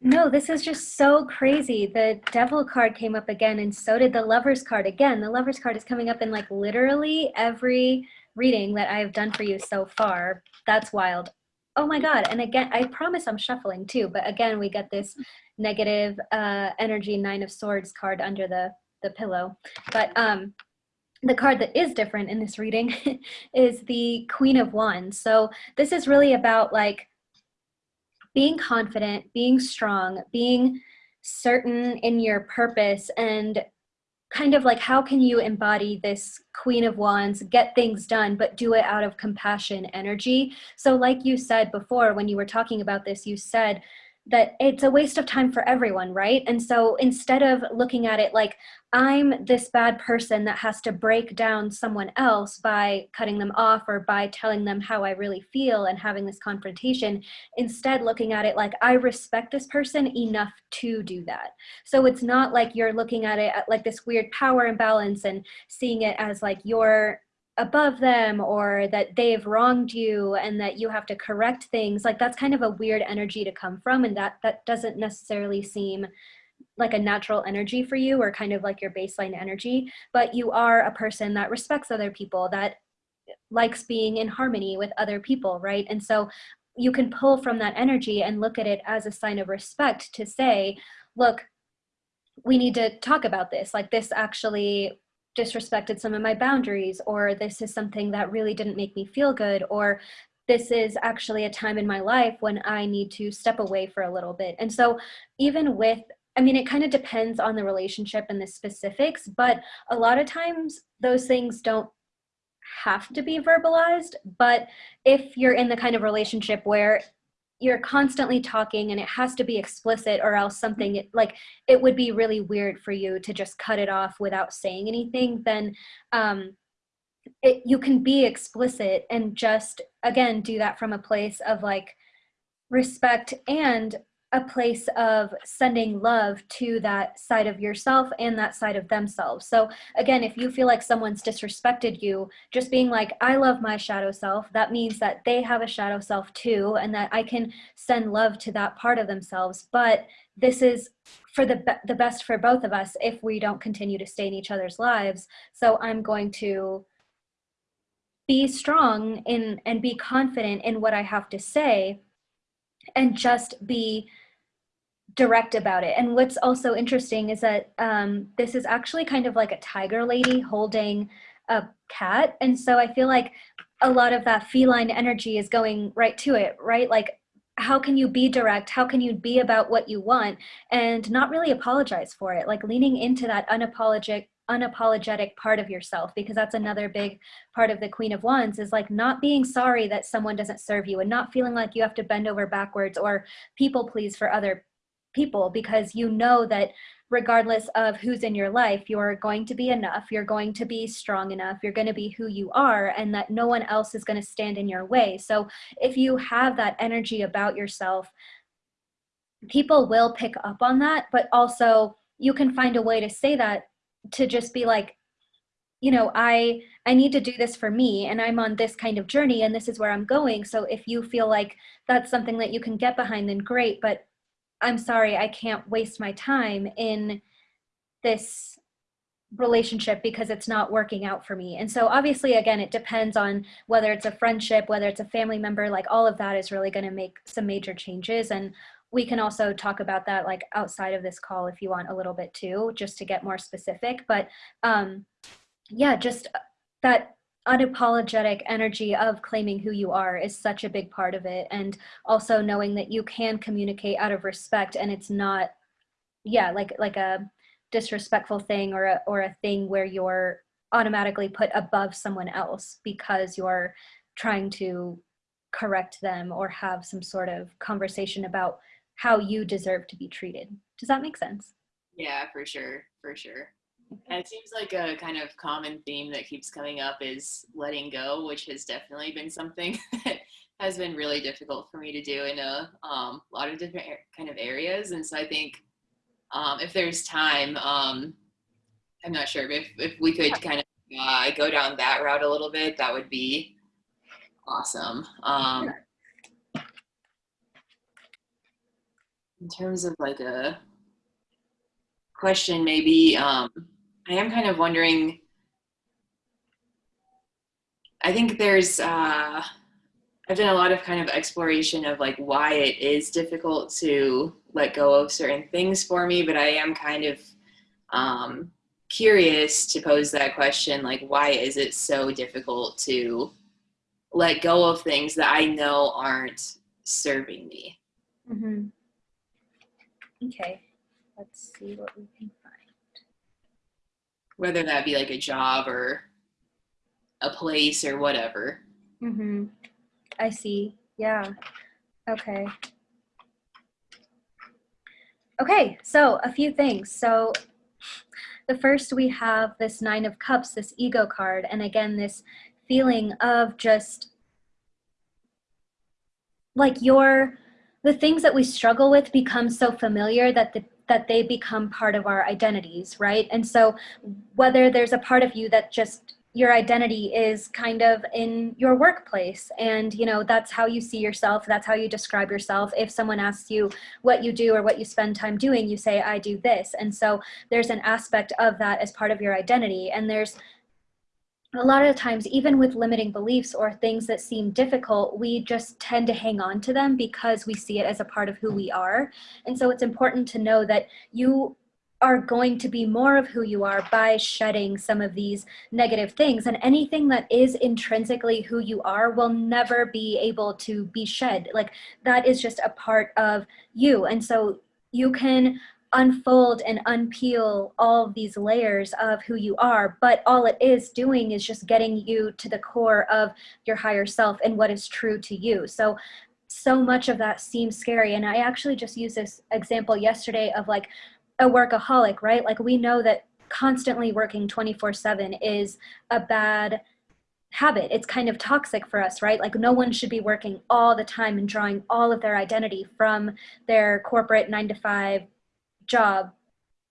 no, this is just so crazy. The devil card came up again and so did the lover's card again. The lover's card is coming up in like literally every reading that I've done for you so far. That's wild. Oh my God. And again, I promise I'm shuffling too, but again, we get this negative uh, energy nine of swords card under the, the pillow. But um, the card that is different in this reading is the Queen of Wands. So this is really about like being confident, being strong, being certain in your purpose and kind of like how can you embody this queen of wands get things done but do it out of compassion energy? So like you said before when you were talking about this you said that it's a waste of time for everyone, right? And so instead of looking at it like I'm this bad person that has to break down someone else by cutting them off or by telling them how I really feel and having this confrontation, instead looking at it like I respect this person enough to do that. So it's not like you're looking at it at like this weird power imbalance and seeing it as like you're above them or that they've wronged you and that you have to correct things like that's kind of a weird energy to come from and that that doesn't necessarily seem like a natural energy for you or kind of like your baseline energy. But you are a person that respects other people that likes being in harmony with other people right? And so you can pull from that energy and look at it as a sign of respect to say look we need to talk about this. Like this actually disrespected some of my boundaries or this is something that really didn't make me feel good or this is actually a time in my life when I need to step away for a little bit. And so even with I mean, it kind of depends on the relationship and the specifics, but a lot of times those things don't have to be verbalized. But if you're in the kind of relationship where you're constantly talking and it has to be explicit or else something like it would be really weird for you to just cut it off without saying anything then um it, you can be explicit and just again do that from a place of like respect and a place of sending love to that side of yourself and that side of themselves. So again, if you feel like someone's disrespected you, just being like, I love my shadow self, that means that they have a shadow self too, and that I can send love to that part of themselves. But this is for the, be the best for both of us if we don't continue to stay in each other's lives. So I'm going to be strong in and be confident in what I have to say and just be direct about it. And what's also interesting is that um, this is actually kind of like a tiger lady holding a cat. And so I feel like a lot of that feline energy is going right to it, right? Like, how can you be direct? How can you be about what you want and not really apologize for it? Like leaning into that unapologetic unapologetic part of yourself because that's another big part of the queen of wands is like not being sorry that someone doesn't serve you and not feeling like you have to bend over backwards or people please for other people because you know that regardless of who's in your life, you're going to be enough, you're going to be strong enough, you're going to be who you are, and that no one else is going to stand in your way. So if you have that energy about yourself, people will pick up on that, but also you can find a way to say that to just be like, you know, I I need to do this for me and I'm on this kind of journey and this is where I'm going. So if you feel like that's something that you can get behind, then great. But I'm sorry, I can't waste my time in this relationship because it's not working out for me. And so obviously, again, it depends on whether it's a friendship, whether it's a family member, like all of that is really going to make some major changes. And we can also talk about that like outside of this call if you want a little bit too, just to get more specific. But um, yeah, just that unapologetic energy of claiming who you are is such a big part of it. And also knowing that you can communicate out of respect and it's not yeah like like a disrespectful thing or a, or a thing where you're automatically put above someone else because you're trying to correct them or have some sort of conversation about how you deserve to be treated. Does that make sense? Yeah for sure for sure and it seems like a kind of common theme that keeps coming up is letting go, which has definitely been something that has been really difficult for me to do in a um, lot of different kind of areas. And so I think um, if there's time, um, I'm not sure, if, if we could kind of uh, go down that route a little bit, that would be awesome. Um, in terms of like a question, maybe um, I am kind of wondering. I think there's, uh, I've done a lot of kind of exploration of like why it is difficult to let go of certain things for me, but I am kind of um, curious to pose that question like, why is it so difficult to let go of things that I know aren't serving me? Mm-hmm. Okay, let's see what we can whether that be like a job or a place or whatever. Mm-hmm. I see. Yeah. Okay. Okay, so a few things. So the first we have this nine of cups, this ego card, and again, this feeling of just like your the things that we struggle with become so familiar that the that they become part of our identities, right? And so whether there's a part of you that just your identity is kind of in your workplace and you know that's how you see yourself that's how you describe yourself. If someone asks you what you do or what you spend time doing you say i do this. And so there's an aspect of that as part of your identity. And there's a lot of times even with limiting beliefs or things that seem difficult we just tend to hang on to them because we see it as a part of who we are and so it's important to know that you are going to be more of who you are by shedding some of these negative things. And anything that is intrinsically who you are will never be able to be shed. Like that is just a part of you. And so you can unfold and unpeel all these layers of who you are, but all it is doing is just getting you to the core of your higher self and what is true to you. So so much of that seems scary. And I actually just used this example yesterday of like a workaholic, right? Like we know that constantly working 24 seven is a bad habit. It's kind of toxic for us, right? Like no one should be working all the time and drawing all of their identity from their corporate nine to five job.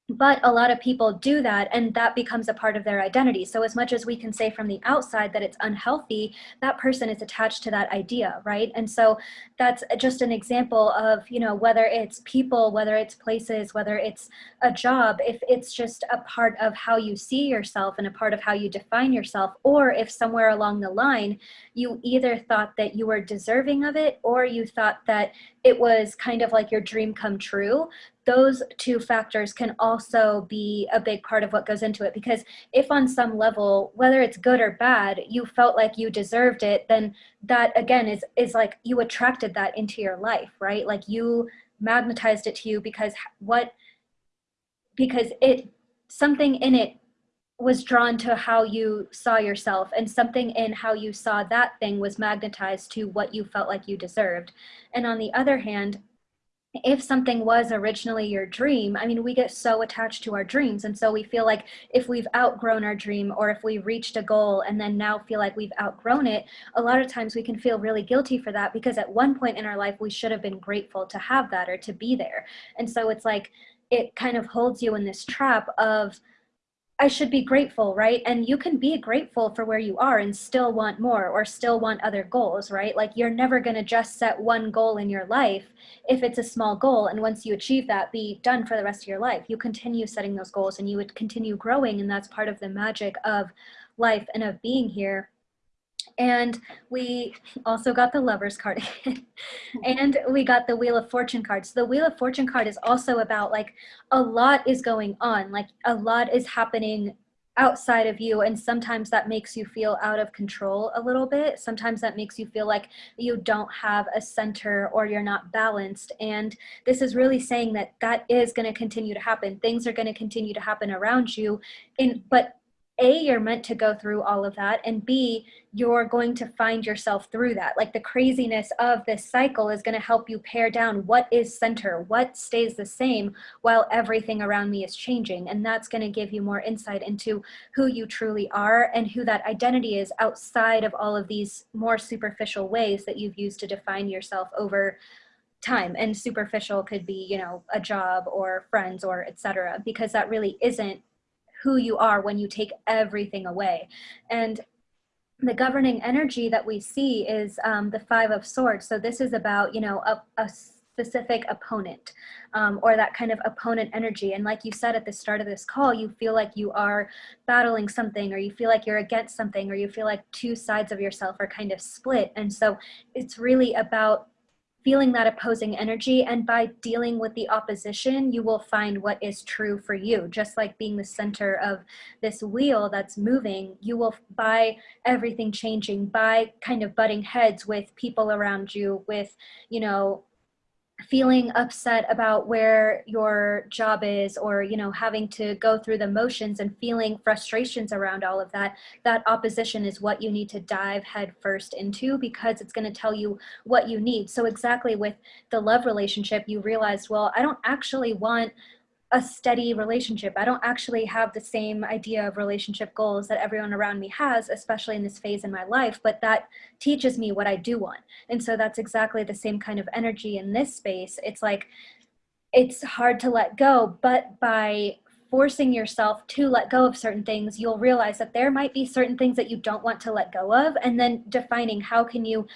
But a lot of people do that and that becomes a part of their identity. So as much as we can say from the outside that it's unhealthy that person is attached to that idea right? And so that's just an example of you know whether it's people whether it's places whether it's a job if it's just a part of how you see yourself and a part of how you define yourself or if somewhere along the line you either thought that you were deserving of it or you thought that it was kind of like your dream come true those two factors can also be a big part of what goes into it. Because if on some level whether it's good or bad you felt like you deserved it then that again is is like you attracted that into your life right? Like you magnetized it to you because what because it something in it was drawn to how you saw yourself and something in how you saw that thing was magnetized to what you felt like you deserved. And on the other hand if something was originally your dream, I mean, we get so attached to our dreams. And so we feel like if we've outgrown our dream or if we reached a goal and then now feel like we've outgrown it, a lot of times we can feel really guilty for that because at one point in our life, we should have been grateful to have that or to be there. And so it's like, it kind of holds you in this trap of, I should be grateful, right? And you can be grateful for where you are and still want more or still want other goals, right? Like you're never going to just set one goal in your life if it's a small goal. And once you achieve that, be done for the rest of your life. You continue setting those goals and you would continue growing. And that's part of the magic of life and of being here and we also got the lovers card and we got the wheel of fortune card. So the wheel of fortune card is also about like a lot is going on. Like a lot is happening outside of you and sometimes that makes you feel out of control a little bit. Sometimes that makes you feel like you don't have a center or you're not balanced. And this is really saying that that is going to continue to happen. Things are going to continue to happen around you in but a you're meant to go through all of that and b you're going to find yourself through that. Like the craziness of this cycle is going to help you pare down what is center what stays the same while everything around me is changing and that's going to give you more insight into who you truly are and who that identity is outside of all of these more superficial ways that you've used to define yourself over time. And superficial could be you know a job or friends or etc because that really isn't who you are when you take everything away. And the governing energy that we see is um, the five of swords. So this is about, you know, a, a specific opponent um, or that kind of opponent energy. And like you said at the start of this call, you feel like you are battling something or you feel like you're against something or you feel like two sides of yourself are kind of split. And so it's really about feeling that opposing energy and by dealing with the opposition you will find what is true for you. Just like being the center of this wheel that's moving you will by everything changing by kind of butting heads with people around you with you know feeling upset about where your job is or you know having to go through the motions and feeling frustrations around all of that that opposition is what you need to dive head first into because it's going to tell you what you need. So exactly with the love relationship you realized well i don't actually want a steady relationship. I don't actually have the same idea of relationship goals that everyone around me has, especially in this phase in my life, but that teaches me what I do want. And so that's exactly the same kind of energy in this space. It's like, it's hard to let go, but by forcing yourself to let go of certain things, you'll realize that there might be certain things that you don't want to let go of, and then defining how can you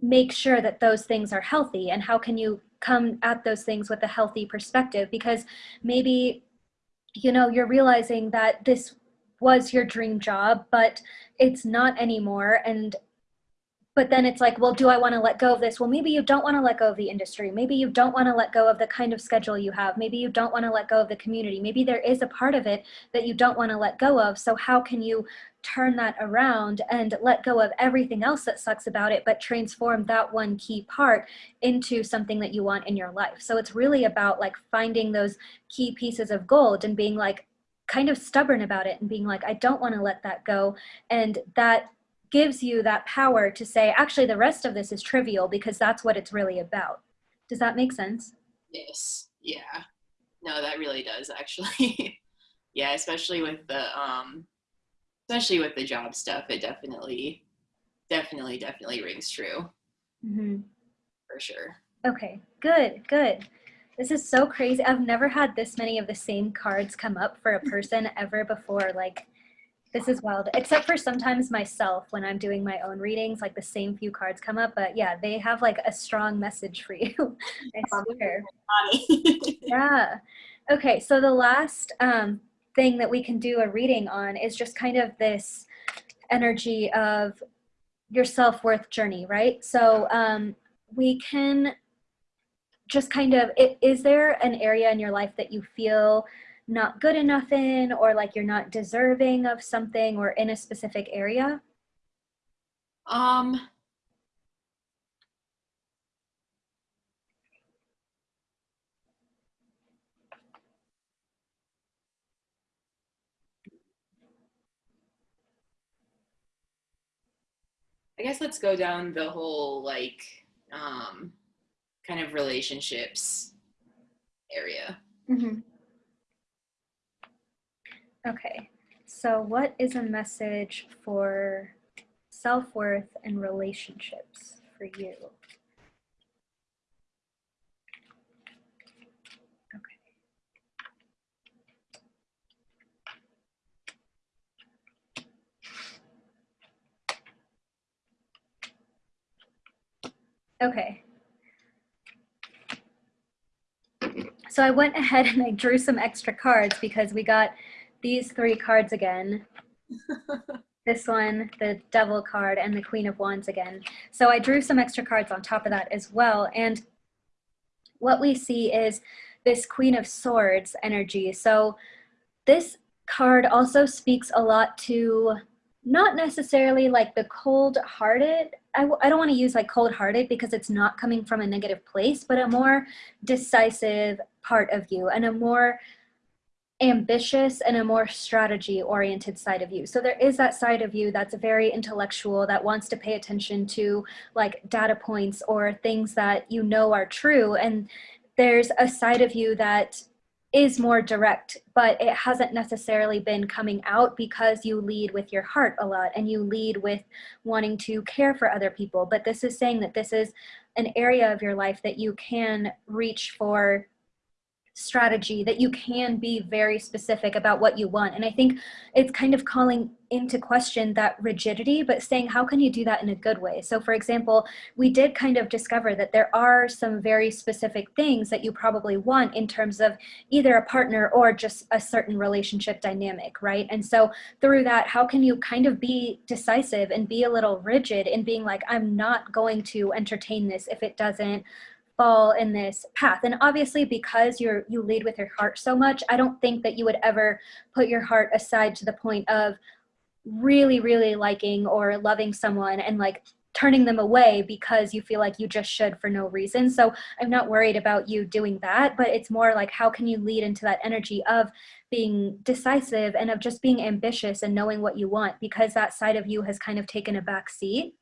make sure that those things are healthy and how can you come at those things with a healthy perspective because maybe you know you're realizing that this was your dream job but it's not anymore and but then it's like, well, do I want to let go of this? Well, maybe you don't want to let go of the industry. Maybe you don't want to let go of the kind of schedule you have. Maybe you don't want to let go of the community. Maybe there is a part of it that you don't want to let go of. So how can you turn that around and let go of everything else that sucks about it, but transform that one key part into something that you want in your life? So it's really about like finding those key pieces of gold and being like, kind of stubborn about it and being like, I don't want to let that go. And that gives you that power to say, actually, the rest of this is trivial because that's what it's really about. Does that make sense? Yes. Yeah. No, that really does actually. yeah, especially with the um especially with the job stuff, it definitely definitely definitely rings true. Mm-hmm. For sure. Okay. Good. Good. This is so crazy. I've never had this many of the same cards come up for a person ever before. Like this is wild, except for sometimes myself when I'm doing my own readings, like the same few cards come up, but yeah, they have like a strong message for you. I swear. yeah. Okay, so the last um, thing that we can do a reading on is just kind of this energy of your self-worth journey, right? So um, we can just kind of, is there an area in your life that you feel not good enough in or like you're not deserving of something or in a specific area? Um I guess let's go down the whole like um kind of relationships area. Mm-hmm. Okay, so what is a message for self-worth and relationships for you? Okay. So I went ahead and I drew some extra cards because we got these three cards again. this one, the Devil card, and the Queen of Wands again. So I drew some extra cards on top of that as well. And what we see is this Queen of Swords energy. So this card also speaks a lot to not necessarily like the cold-hearted. I w- I don't want to use like cold-hearted because it's not coming from a negative place, but a more decisive part of you and a more ambitious and a more strategy oriented side of you. So there is that side of you that's very intellectual that wants to pay attention to like data points or things that you know are true. And there's a side of you that is more direct, but it hasn't necessarily been coming out because you lead with your heart a lot and you lead with wanting to care for other people. But this is saying that this is an area of your life that you can reach for strategy that you can be very specific about what you want. And I think it's kind of calling into question that rigidity, but saying, how can you do that in a good way? So for example, we did kind of discover that there are some very specific things that you probably want in terms of either a partner or just a certain relationship dynamic, right? And so through that, how can you kind of be decisive and be a little rigid in being like, I'm not going to entertain this if it doesn't fall in this path. And obviously because you're you lead with your heart so much i don't think that you would ever put your heart aside to the point of really really liking or loving someone and like turning them away because you feel like you just should for no reason. So i'm not worried about you doing that but it's more like how can you lead into that energy of being decisive and of just being ambitious and knowing what you want because that side of you has kind of taken a back seat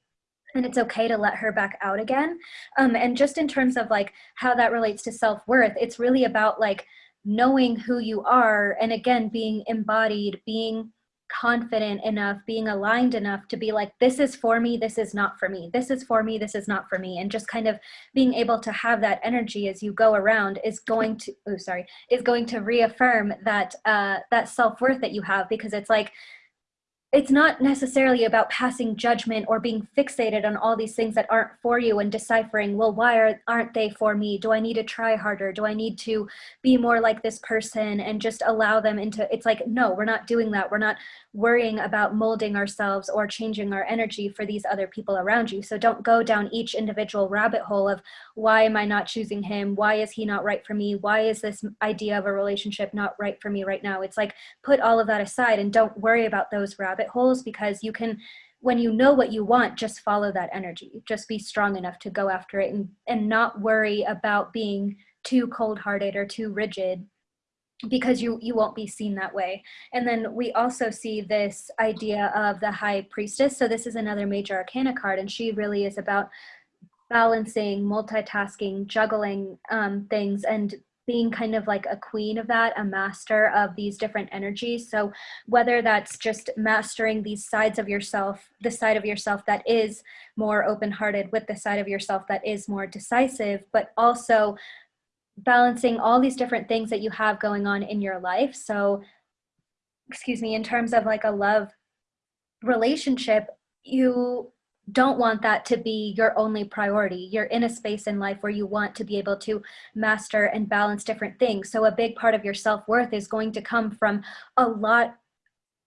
and it's okay to let her back out again. Um, and just in terms of like how that relates to self-worth, it's really about like knowing who you are and again, being embodied, being confident enough, being aligned enough to be like, this is for me, this is not for me, this is for me, this is not for me. And just kind of being able to have that energy as you go around is going to, oh, sorry, is going to reaffirm that, uh, that self-worth that you have because it's like, it's not necessarily about passing judgment or being fixated on all these things that aren't for you and deciphering, well, why are, aren't they for me? Do I need to try harder? Do I need to be more like this person and just allow them into, it's like, no, we're not doing that. We're not worrying about molding ourselves or changing our energy for these other people around you. So don't go down each individual rabbit hole of why am I not choosing him? Why is he not right for me? Why is this idea of a relationship not right for me right now? It's like, put all of that aside and don't worry about those rabbit rabbit holes because you can when you know what you want just follow that energy. Just be strong enough to go after it and and not worry about being too cold-hearted or too rigid because you you won't be seen that way. And then we also see this idea of the high priestess. So this is another major arcana card and she really is about balancing multitasking juggling um, things and being kind of like a queen of that, a master of these different energies. So whether that's just mastering these sides of yourself, the side of yourself that is more open-hearted with the side of yourself that is more decisive, but also balancing all these different things that you have going on in your life. So, excuse me, in terms of like a love relationship, you don't want that to be your only priority. You're in a space in life where you want to be able to master and balance different things. So a big part of your self-worth is going to come from a lot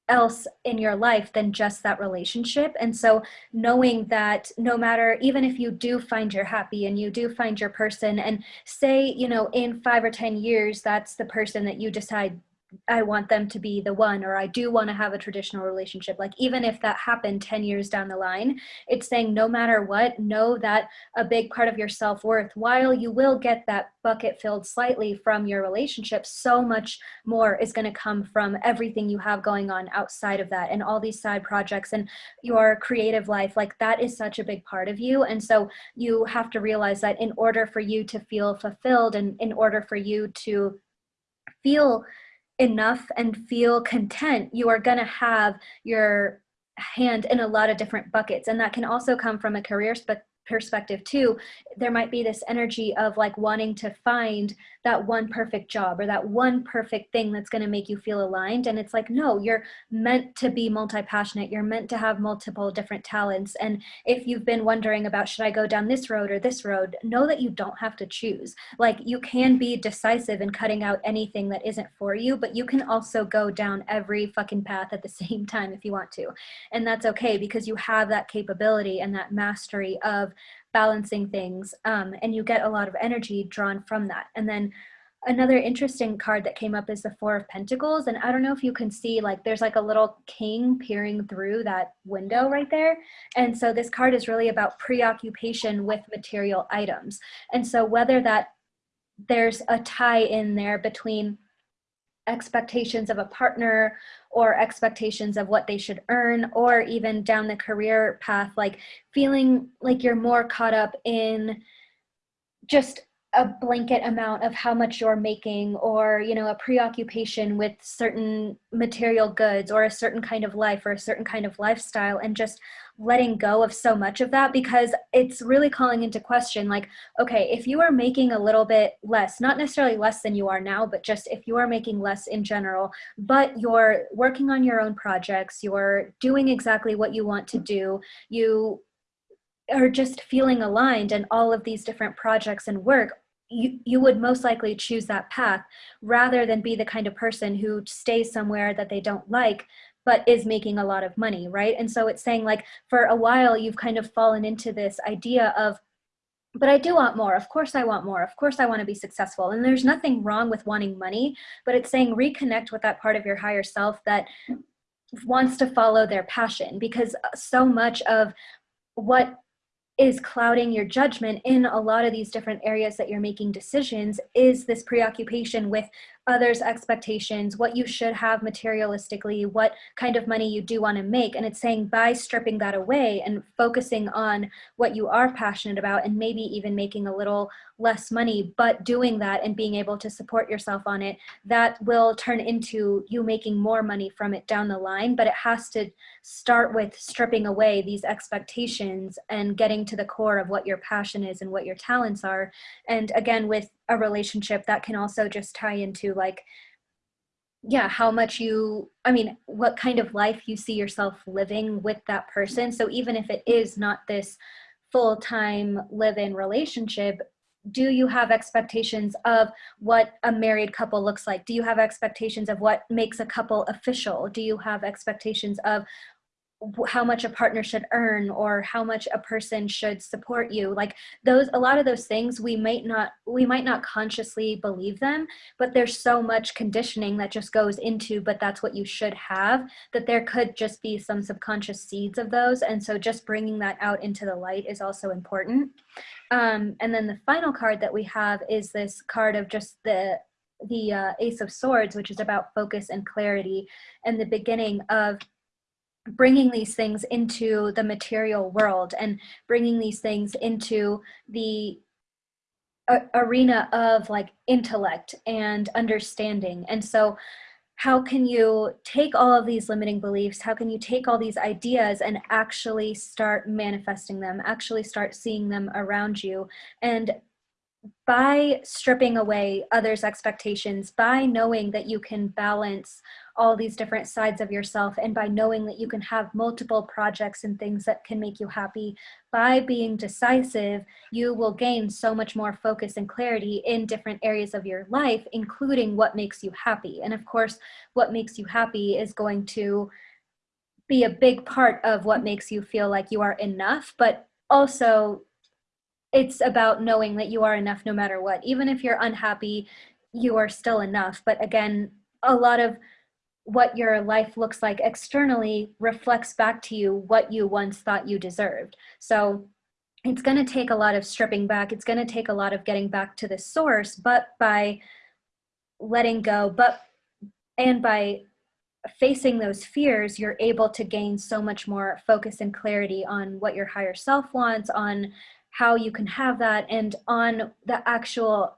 else in your life than just that relationship. And so knowing that no matter, even if you do find you're happy and you do find your person and say, you know, in five or 10 years, that's the person that you decide I want them to be the one, or I do want to have a traditional relationship. Like, even if that happened 10 years down the line, it's saying no matter what, know that a big part of your self worth, while you will get that bucket filled slightly from your relationship, so much more is going to come from everything you have going on outside of that and all these side projects and your creative life. Like, that is such a big part of you. And so, you have to realize that in order for you to feel fulfilled and in order for you to feel enough and feel content, you are going to have your hand in a lot of different buckets. And that can also come from a career perspective too, there might be this energy of like wanting to find that one perfect job or that one perfect thing that's going to make you feel aligned. And it's like, no, you're meant to be multi-passionate. You're meant to have multiple different talents. And if you've been wondering about, should I go down this road or this road, know that you don't have to choose. Like you can be decisive in cutting out anything that isn't for you, but you can also go down every fucking path at the same time if you want to. And that's okay because you have that capability and that mastery of balancing things um, and you get a lot of energy drawn from that. And then another interesting card that came up is the four of pentacles and i don't know if you can see like there's like a little king peering through that window right there. And so this card is really about preoccupation with material items. And so whether that there's a tie in there between expectations of a partner or expectations of what they should earn or even down the career path like feeling like you're more caught up in just a blanket amount of how much you're making or you know a preoccupation with certain material goods or a certain kind of life or a certain kind of lifestyle and just letting go of so much of that because it's really calling into question like okay if you are making a little bit less not necessarily less than you are now but just if you are making less in general but you're working on your own projects you're doing exactly what you want to do you are just feeling aligned in all of these different projects and work, you, you would most likely choose that path rather than be the kind of person who stays somewhere that they don't like but is making a lot of money, right? And so it's saying like for a while you've kind of fallen into this idea of but I do want more. Of course I want more. Of course I want to be successful. And there's nothing wrong with wanting money, but it's saying reconnect with that part of your higher self that wants to follow their passion because so much of what is clouding your judgment in a lot of these different areas that you're making decisions is this preoccupation with others' expectations, what you should have materialistically, what kind of money you do want to make. And it's saying by stripping that away and focusing on what you are passionate about and maybe even making a little less money, but doing that and being able to support yourself on it, that will turn into you making more money from it down the line. But it has to start with stripping away these expectations and getting to the core of what your passion is and what your talents are. And again, with a relationship that can also just tie into like yeah how much you i mean what kind of life you see yourself living with that person. So even if it is not this full-time live-in relationship do you have expectations of what a married couple looks like? Do you have expectations of what makes a couple official? Do you have expectations of how much a partner should earn or how much a person should support you. Like those a lot of those things we might not we might not consciously believe them but there's so much conditioning that just goes into but that's what you should have that there could just be some subconscious seeds of those. And so just bringing that out into the light is also important. Um, and then the final card that we have is this card of just the the uh, ace of swords which is about focus and clarity and the beginning of bringing these things into the material world and bringing these things into the arena of like intellect and understanding. And so how can you take all of these limiting beliefs? How can you take all these ideas and actually start manifesting them, actually start seeing them around you and by stripping away others' expectations, by knowing that you can balance all these different sides of yourself, and by knowing that you can have multiple projects and things that can make you happy, by being decisive, you will gain so much more focus and clarity in different areas of your life, including what makes you happy. And of course, what makes you happy is going to be a big part of what makes you feel like you are enough, but also it's about knowing that you are enough no matter what. Even if you're unhappy, you are still enough. But again, a lot of what your life looks like externally reflects back to you what you once thought you deserved. So it's going to take a lot of stripping back. It's going to take a lot of getting back to the source, but by letting go, but and by facing those fears, you're able to gain so much more focus and clarity on what your higher self wants, on how you can have that and on the actual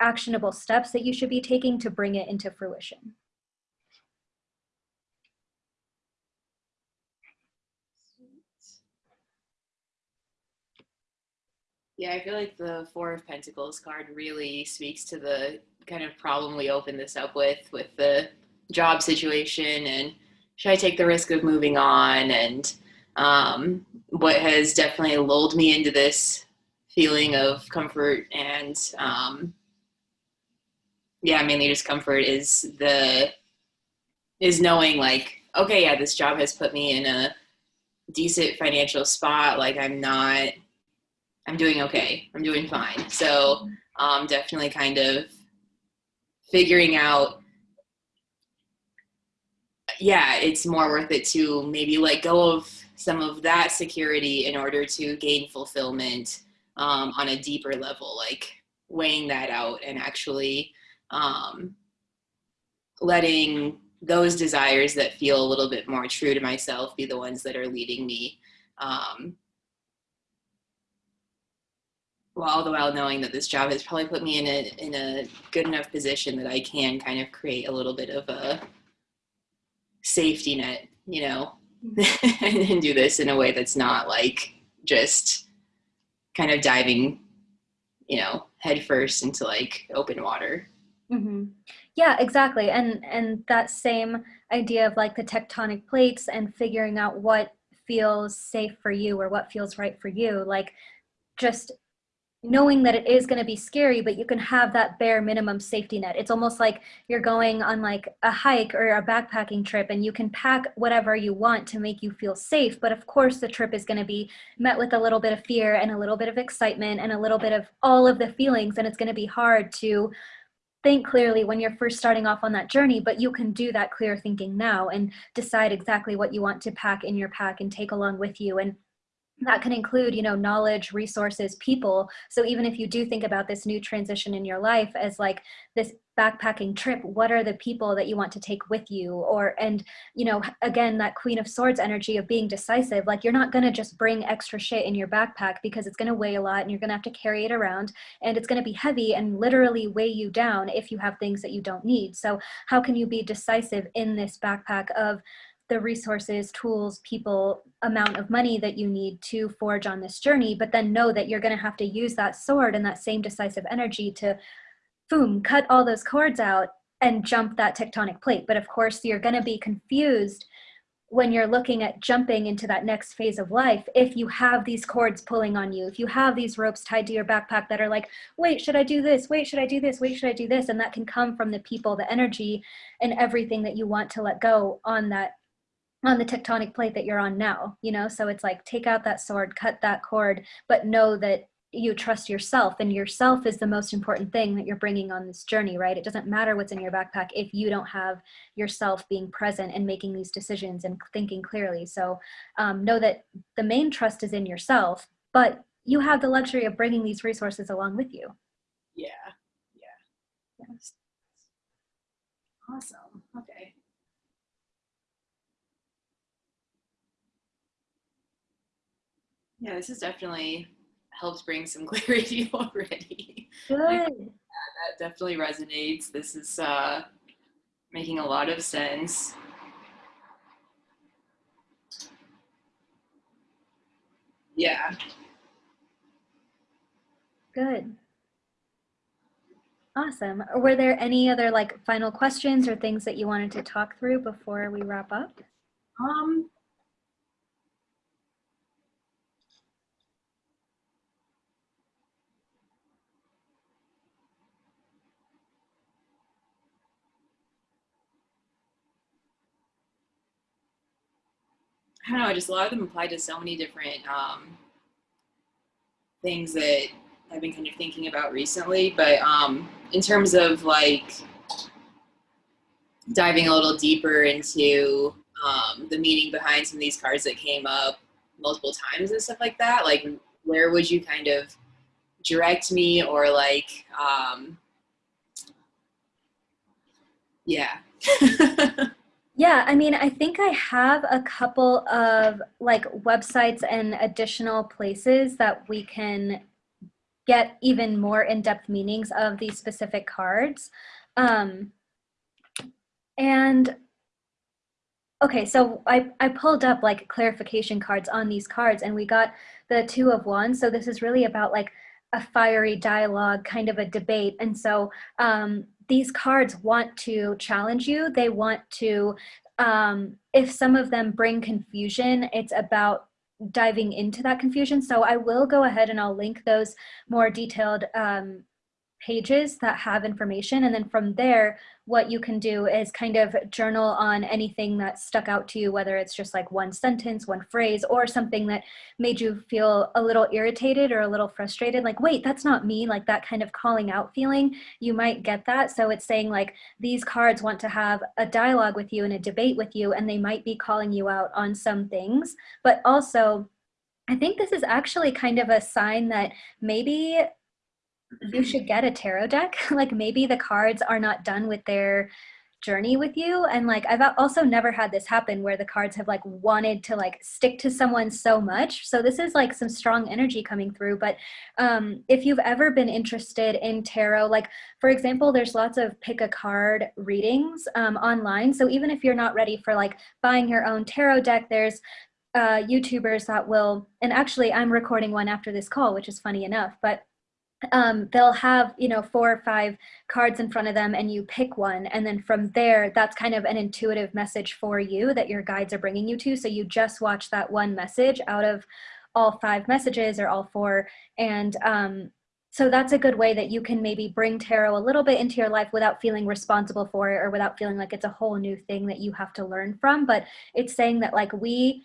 actionable steps that you should be taking to bring it into fruition. Yeah, I feel like the Four of Pentacles card really speaks to the kind of problem we opened this up with, with the job situation and should I take the risk of moving on and um, what has definitely lulled me into this feeling of comfort and um, yeah, mainly just comfort is the is knowing like okay, yeah, this job has put me in a decent financial spot. Like I'm not, I'm doing okay. I'm doing fine. So um, definitely kind of figuring out yeah, it's more worth it to maybe let go of some of that security in order to gain fulfillment um, on a deeper level, like weighing that out and actually um, letting those desires that feel a little bit more true to myself be the ones that are leading me. Um, well, all the while knowing that this job has probably put me in a in a good enough position that I can kind of create a little bit of a safety net, you know, and do this in a way that's not like just kind of diving, you know, headfirst into like open water. Mm-hmm. Yeah, exactly. And and that same idea of like the tectonic plates and figuring out what feels safe for you or what feels right for you, like just knowing that it is going to be scary but you can have that bare minimum safety net it's almost like you're going on like a hike or a backpacking trip and you can pack whatever you want to make you feel safe but of course the trip is going to be met with a little bit of fear and a little bit of excitement and a little bit of all of the feelings and it's going to be hard to think clearly when you're first starting off on that journey, but you can do that clear thinking now and decide exactly what you want to pack in your pack and take along with you. And that can include you know knowledge resources people. So even if you do think about this new transition in your life as like this backpacking trip what are the people that you want to take with you? Or and you know again that queen of swords energy of being decisive like you're not going to just bring extra shit in your backpack because it's going to weigh a lot and you're going to have to carry it around and it's going to be heavy and literally weigh you down if you have things that you don't need. So how can you be decisive in this backpack of the resources, tools, people, amount of money that you need to forge on this journey, but then know that you're going to have to use that sword and that same decisive energy to, boom, cut all those cords out and jump that tectonic plate. But of course, you're going to be confused when you're looking at jumping into that next phase of life if you have these cords pulling on you if you have these ropes tied to your backpack that are like wait should i do this? Wait should i do this? Wait should i do this? And that can come from the people the energy and everything that you want to let go on that on the tectonic plate that you're on now, you know? So it's like, take out that sword, cut that cord, but know that you trust yourself and yourself is the most important thing that you're bringing on this journey, right? It doesn't matter what's in your backpack if you don't have yourself being present and making these decisions and thinking clearly. So um, know that the main trust is in yourself, but you have the luxury of bringing these resources along with you. Yeah, yeah. Yes. Awesome, okay. Yeah, this has definitely helped bring some clarity already. Good. yeah, that definitely resonates. This is uh, making a lot of sense. Yeah. Good. Awesome. Were there any other like final questions or things that you wanted to talk through before we wrap up? Um, I don't know, just a lot of them apply to so many different um, things that I've been kind of thinking about recently. But um, in terms of like diving a little deeper into um, the meaning behind some of these cards that came up multiple times and stuff like that, like where would you kind of direct me or like, um, yeah. Yeah, I mean, I think I have a couple of like websites and additional places that we can get even more in-depth meanings of these specific cards. Um, and okay, so I, I pulled up like clarification cards on these cards and we got the two of wands. So this is really about like a fiery dialogue, kind of a debate. And so um, these cards want to challenge you. They want to, um, if some of them bring confusion, it's about diving into that confusion. So I will go ahead and I'll link those more detailed um, pages that have information. And then from there, what you can do is kind of journal on anything that stuck out to you, whether it's just like one sentence, one phrase, or something that made you feel a little irritated or a little frustrated. Like, wait, that's not me. Like that kind of calling out feeling, you might get that. So it's saying like these cards want to have a dialogue with you and a debate with you, and they might be calling you out on some things, but also I think this is actually kind of a sign that maybe you should get a tarot deck. like maybe the cards are not done with their journey with you. And like I've also never had this happen where the cards have like wanted to like stick to someone so much. So this is like some strong energy coming through. But um if you've ever been interested in tarot like for example there's lots of pick a card readings um online. So even if you're not ready for like buying your own tarot deck there's uh youtubers that will and actually I'm recording one after this call which is funny enough but um, they'll have, you know, four or five cards in front of them and you pick one. And then from there, that's kind of an intuitive message for you that your guides are bringing you to. So you just watch that one message out of all five messages or all four. And um, so that's a good way that you can maybe bring tarot a little bit into your life without feeling responsible for it or without feeling like it's a whole new thing that you have to learn from. But it's saying that like we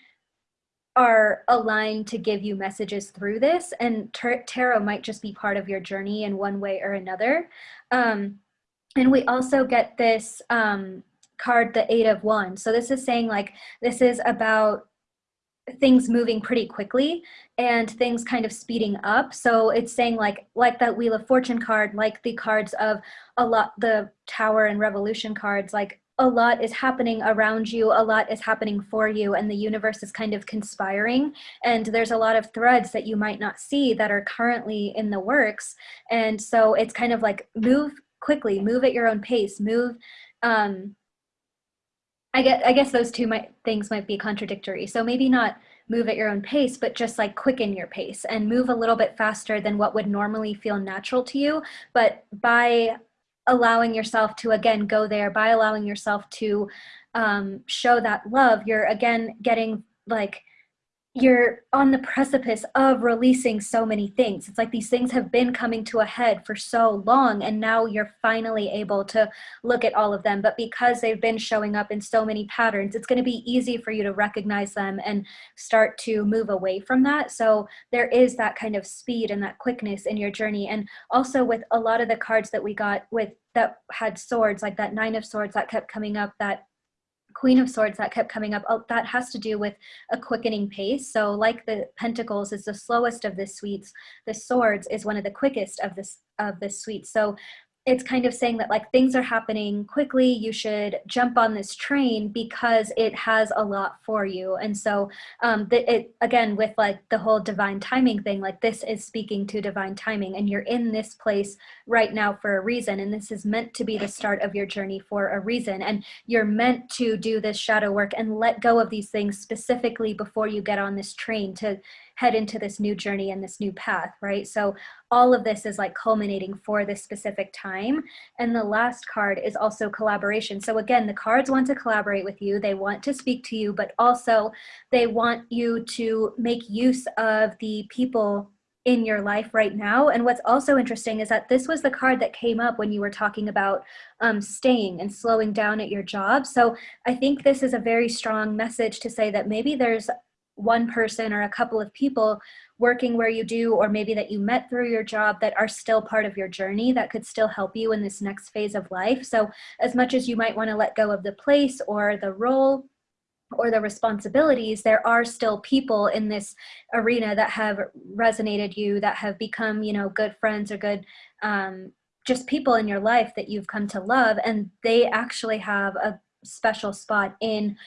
are aligned to give you messages through this and tarot might just be part of your journey in one way or another um, and we also get this um, card the eight of wands so this is saying like this is about things moving pretty quickly and things kind of speeding up. So it's saying like like that Wheel of Fortune card, like the cards of a lot the Tower and Revolution cards, like a lot is happening around you, a lot is happening for you, and the universe is kind of conspiring. And there's a lot of threads that you might not see that are currently in the works. And so it's kind of like move quickly, move at your own pace, move um, I guess, I guess those two might, things might be contradictory. So maybe not move at your own pace, but just like quicken your pace and move a little bit faster than what would normally feel natural to you. But by allowing yourself to again go there, by allowing yourself to um, show that love, you're again getting like you're on the precipice of releasing so many things. It's like these things have been coming to a head for so long, and now you're finally able to look at all of them. But because they've been showing up in so many patterns, it's going to be easy for you to recognize them and start to move away from that. So there is that kind of speed and that quickness in your journey. And also with a lot of the cards that we got with that had swords, like that nine of swords that kept coming up, that Queen of Swords that kept coming up, oh, that has to do with a quickening pace. So like the Pentacles is the slowest of the suites, the Swords is one of the quickest of this of the suite. So it's kind of saying that like things are happening quickly you should jump on this train because it has a lot for you. And so um the, it again with like the whole divine timing thing like this is speaking to divine timing and you're in this place right now for a reason. And this is meant to be the start of your journey for a reason. And you're meant to do this shadow work and let go of these things specifically before you get on this train to head into this new journey and this new path, right? So all of this is like culminating for this specific time. And the last card is also collaboration. So again, the cards want to collaborate with you. They want to speak to you, but also they want you to make use of the people in your life right now. And what's also interesting is that this was the card that came up when you were talking about um, staying and slowing down at your job. So I think this is a very strong message to say that maybe there's one person or a couple of people working where you do or maybe that you met through your job that are still part of your journey that could still help you in this next phase of life. So as much as you might want to let go of the place or the role or the responsibilities there are still people in this arena that have resonated you that have become you know good friends or good um, just people in your life that you've come to love. And they actually have a special spot in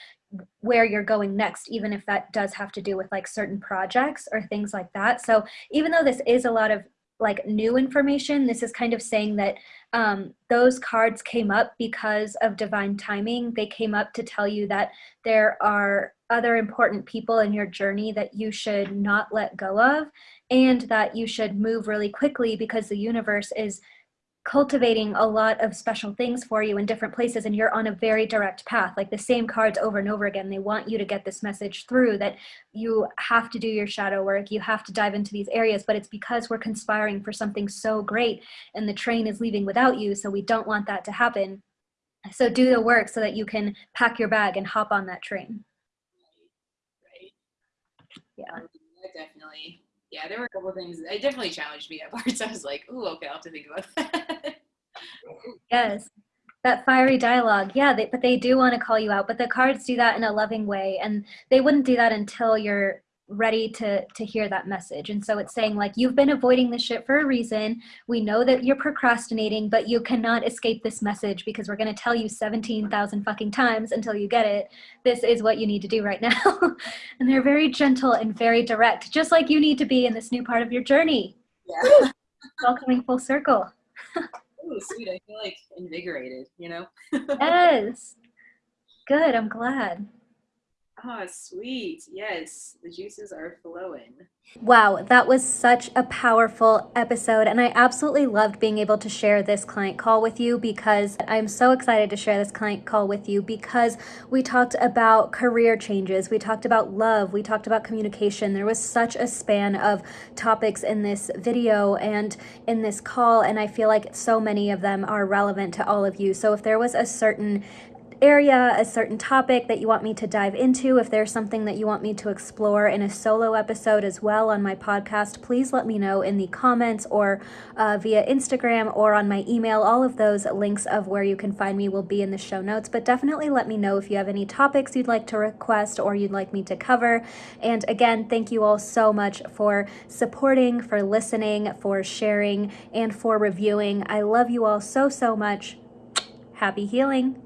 where you're going next, even if that does have to do with like certain projects or things like that. So even though this is a lot of like new information, this is kind of saying that um, those cards came up because of divine timing. They came up to tell you that there are other important people in your journey that you should not let go of and that you should move really quickly because the universe is cultivating a lot of special things for you in different places and you're on a very direct path like the same cards over and over again. They want you to get this message through that you have to do your shadow work you have to dive into these areas but it's because we're conspiring for something so great and the train is leaving without you so we don't want that to happen. So do the work so that you can pack your bag and hop on that train. Right, right. yeah um, definitely yeah, there were a couple things. It definitely challenged me at parts. I was like, "Ooh, okay, I'll have to think about that." yes, that fiery dialogue. Yeah, they, but they do want to call you out. But the cards do that in a loving way, and they wouldn't do that until you're ready to to hear that message. And so it's saying like you've been avoiding this shit for a reason. We know that you're procrastinating but you cannot escape this message because we're going to tell you 17,000 fucking times until you get it. This is what you need to do right now. And they're very gentle and very direct just like you need to be in this new part of your journey. Yeah. Welcoming full circle. Oh sweet i feel like invigorated you know? Yes. Good i'm glad Oh, sweet. Yes, the juices are flowing. Wow, that was such a powerful episode. And I absolutely loved being able to share this client call with you because I'm so excited to share this client call with you because we talked about career changes, we talked about love, we talked about communication. There was such a span of topics in this video and in this call. And I feel like so many of them are relevant to all of you. So if there was a certain area, a certain topic that you want me to dive into, if there's something that you want me to explore in a solo episode as well on my podcast, please let me know in the comments or uh, via Instagram or on my email. All of those links of where you can find me will be in the show notes, but definitely let me know if you have any topics you'd like to request or you'd like me to cover. And again, thank you all so much for supporting, for listening, for sharing, and for reviewing. I love you all so, so much. Happy healing.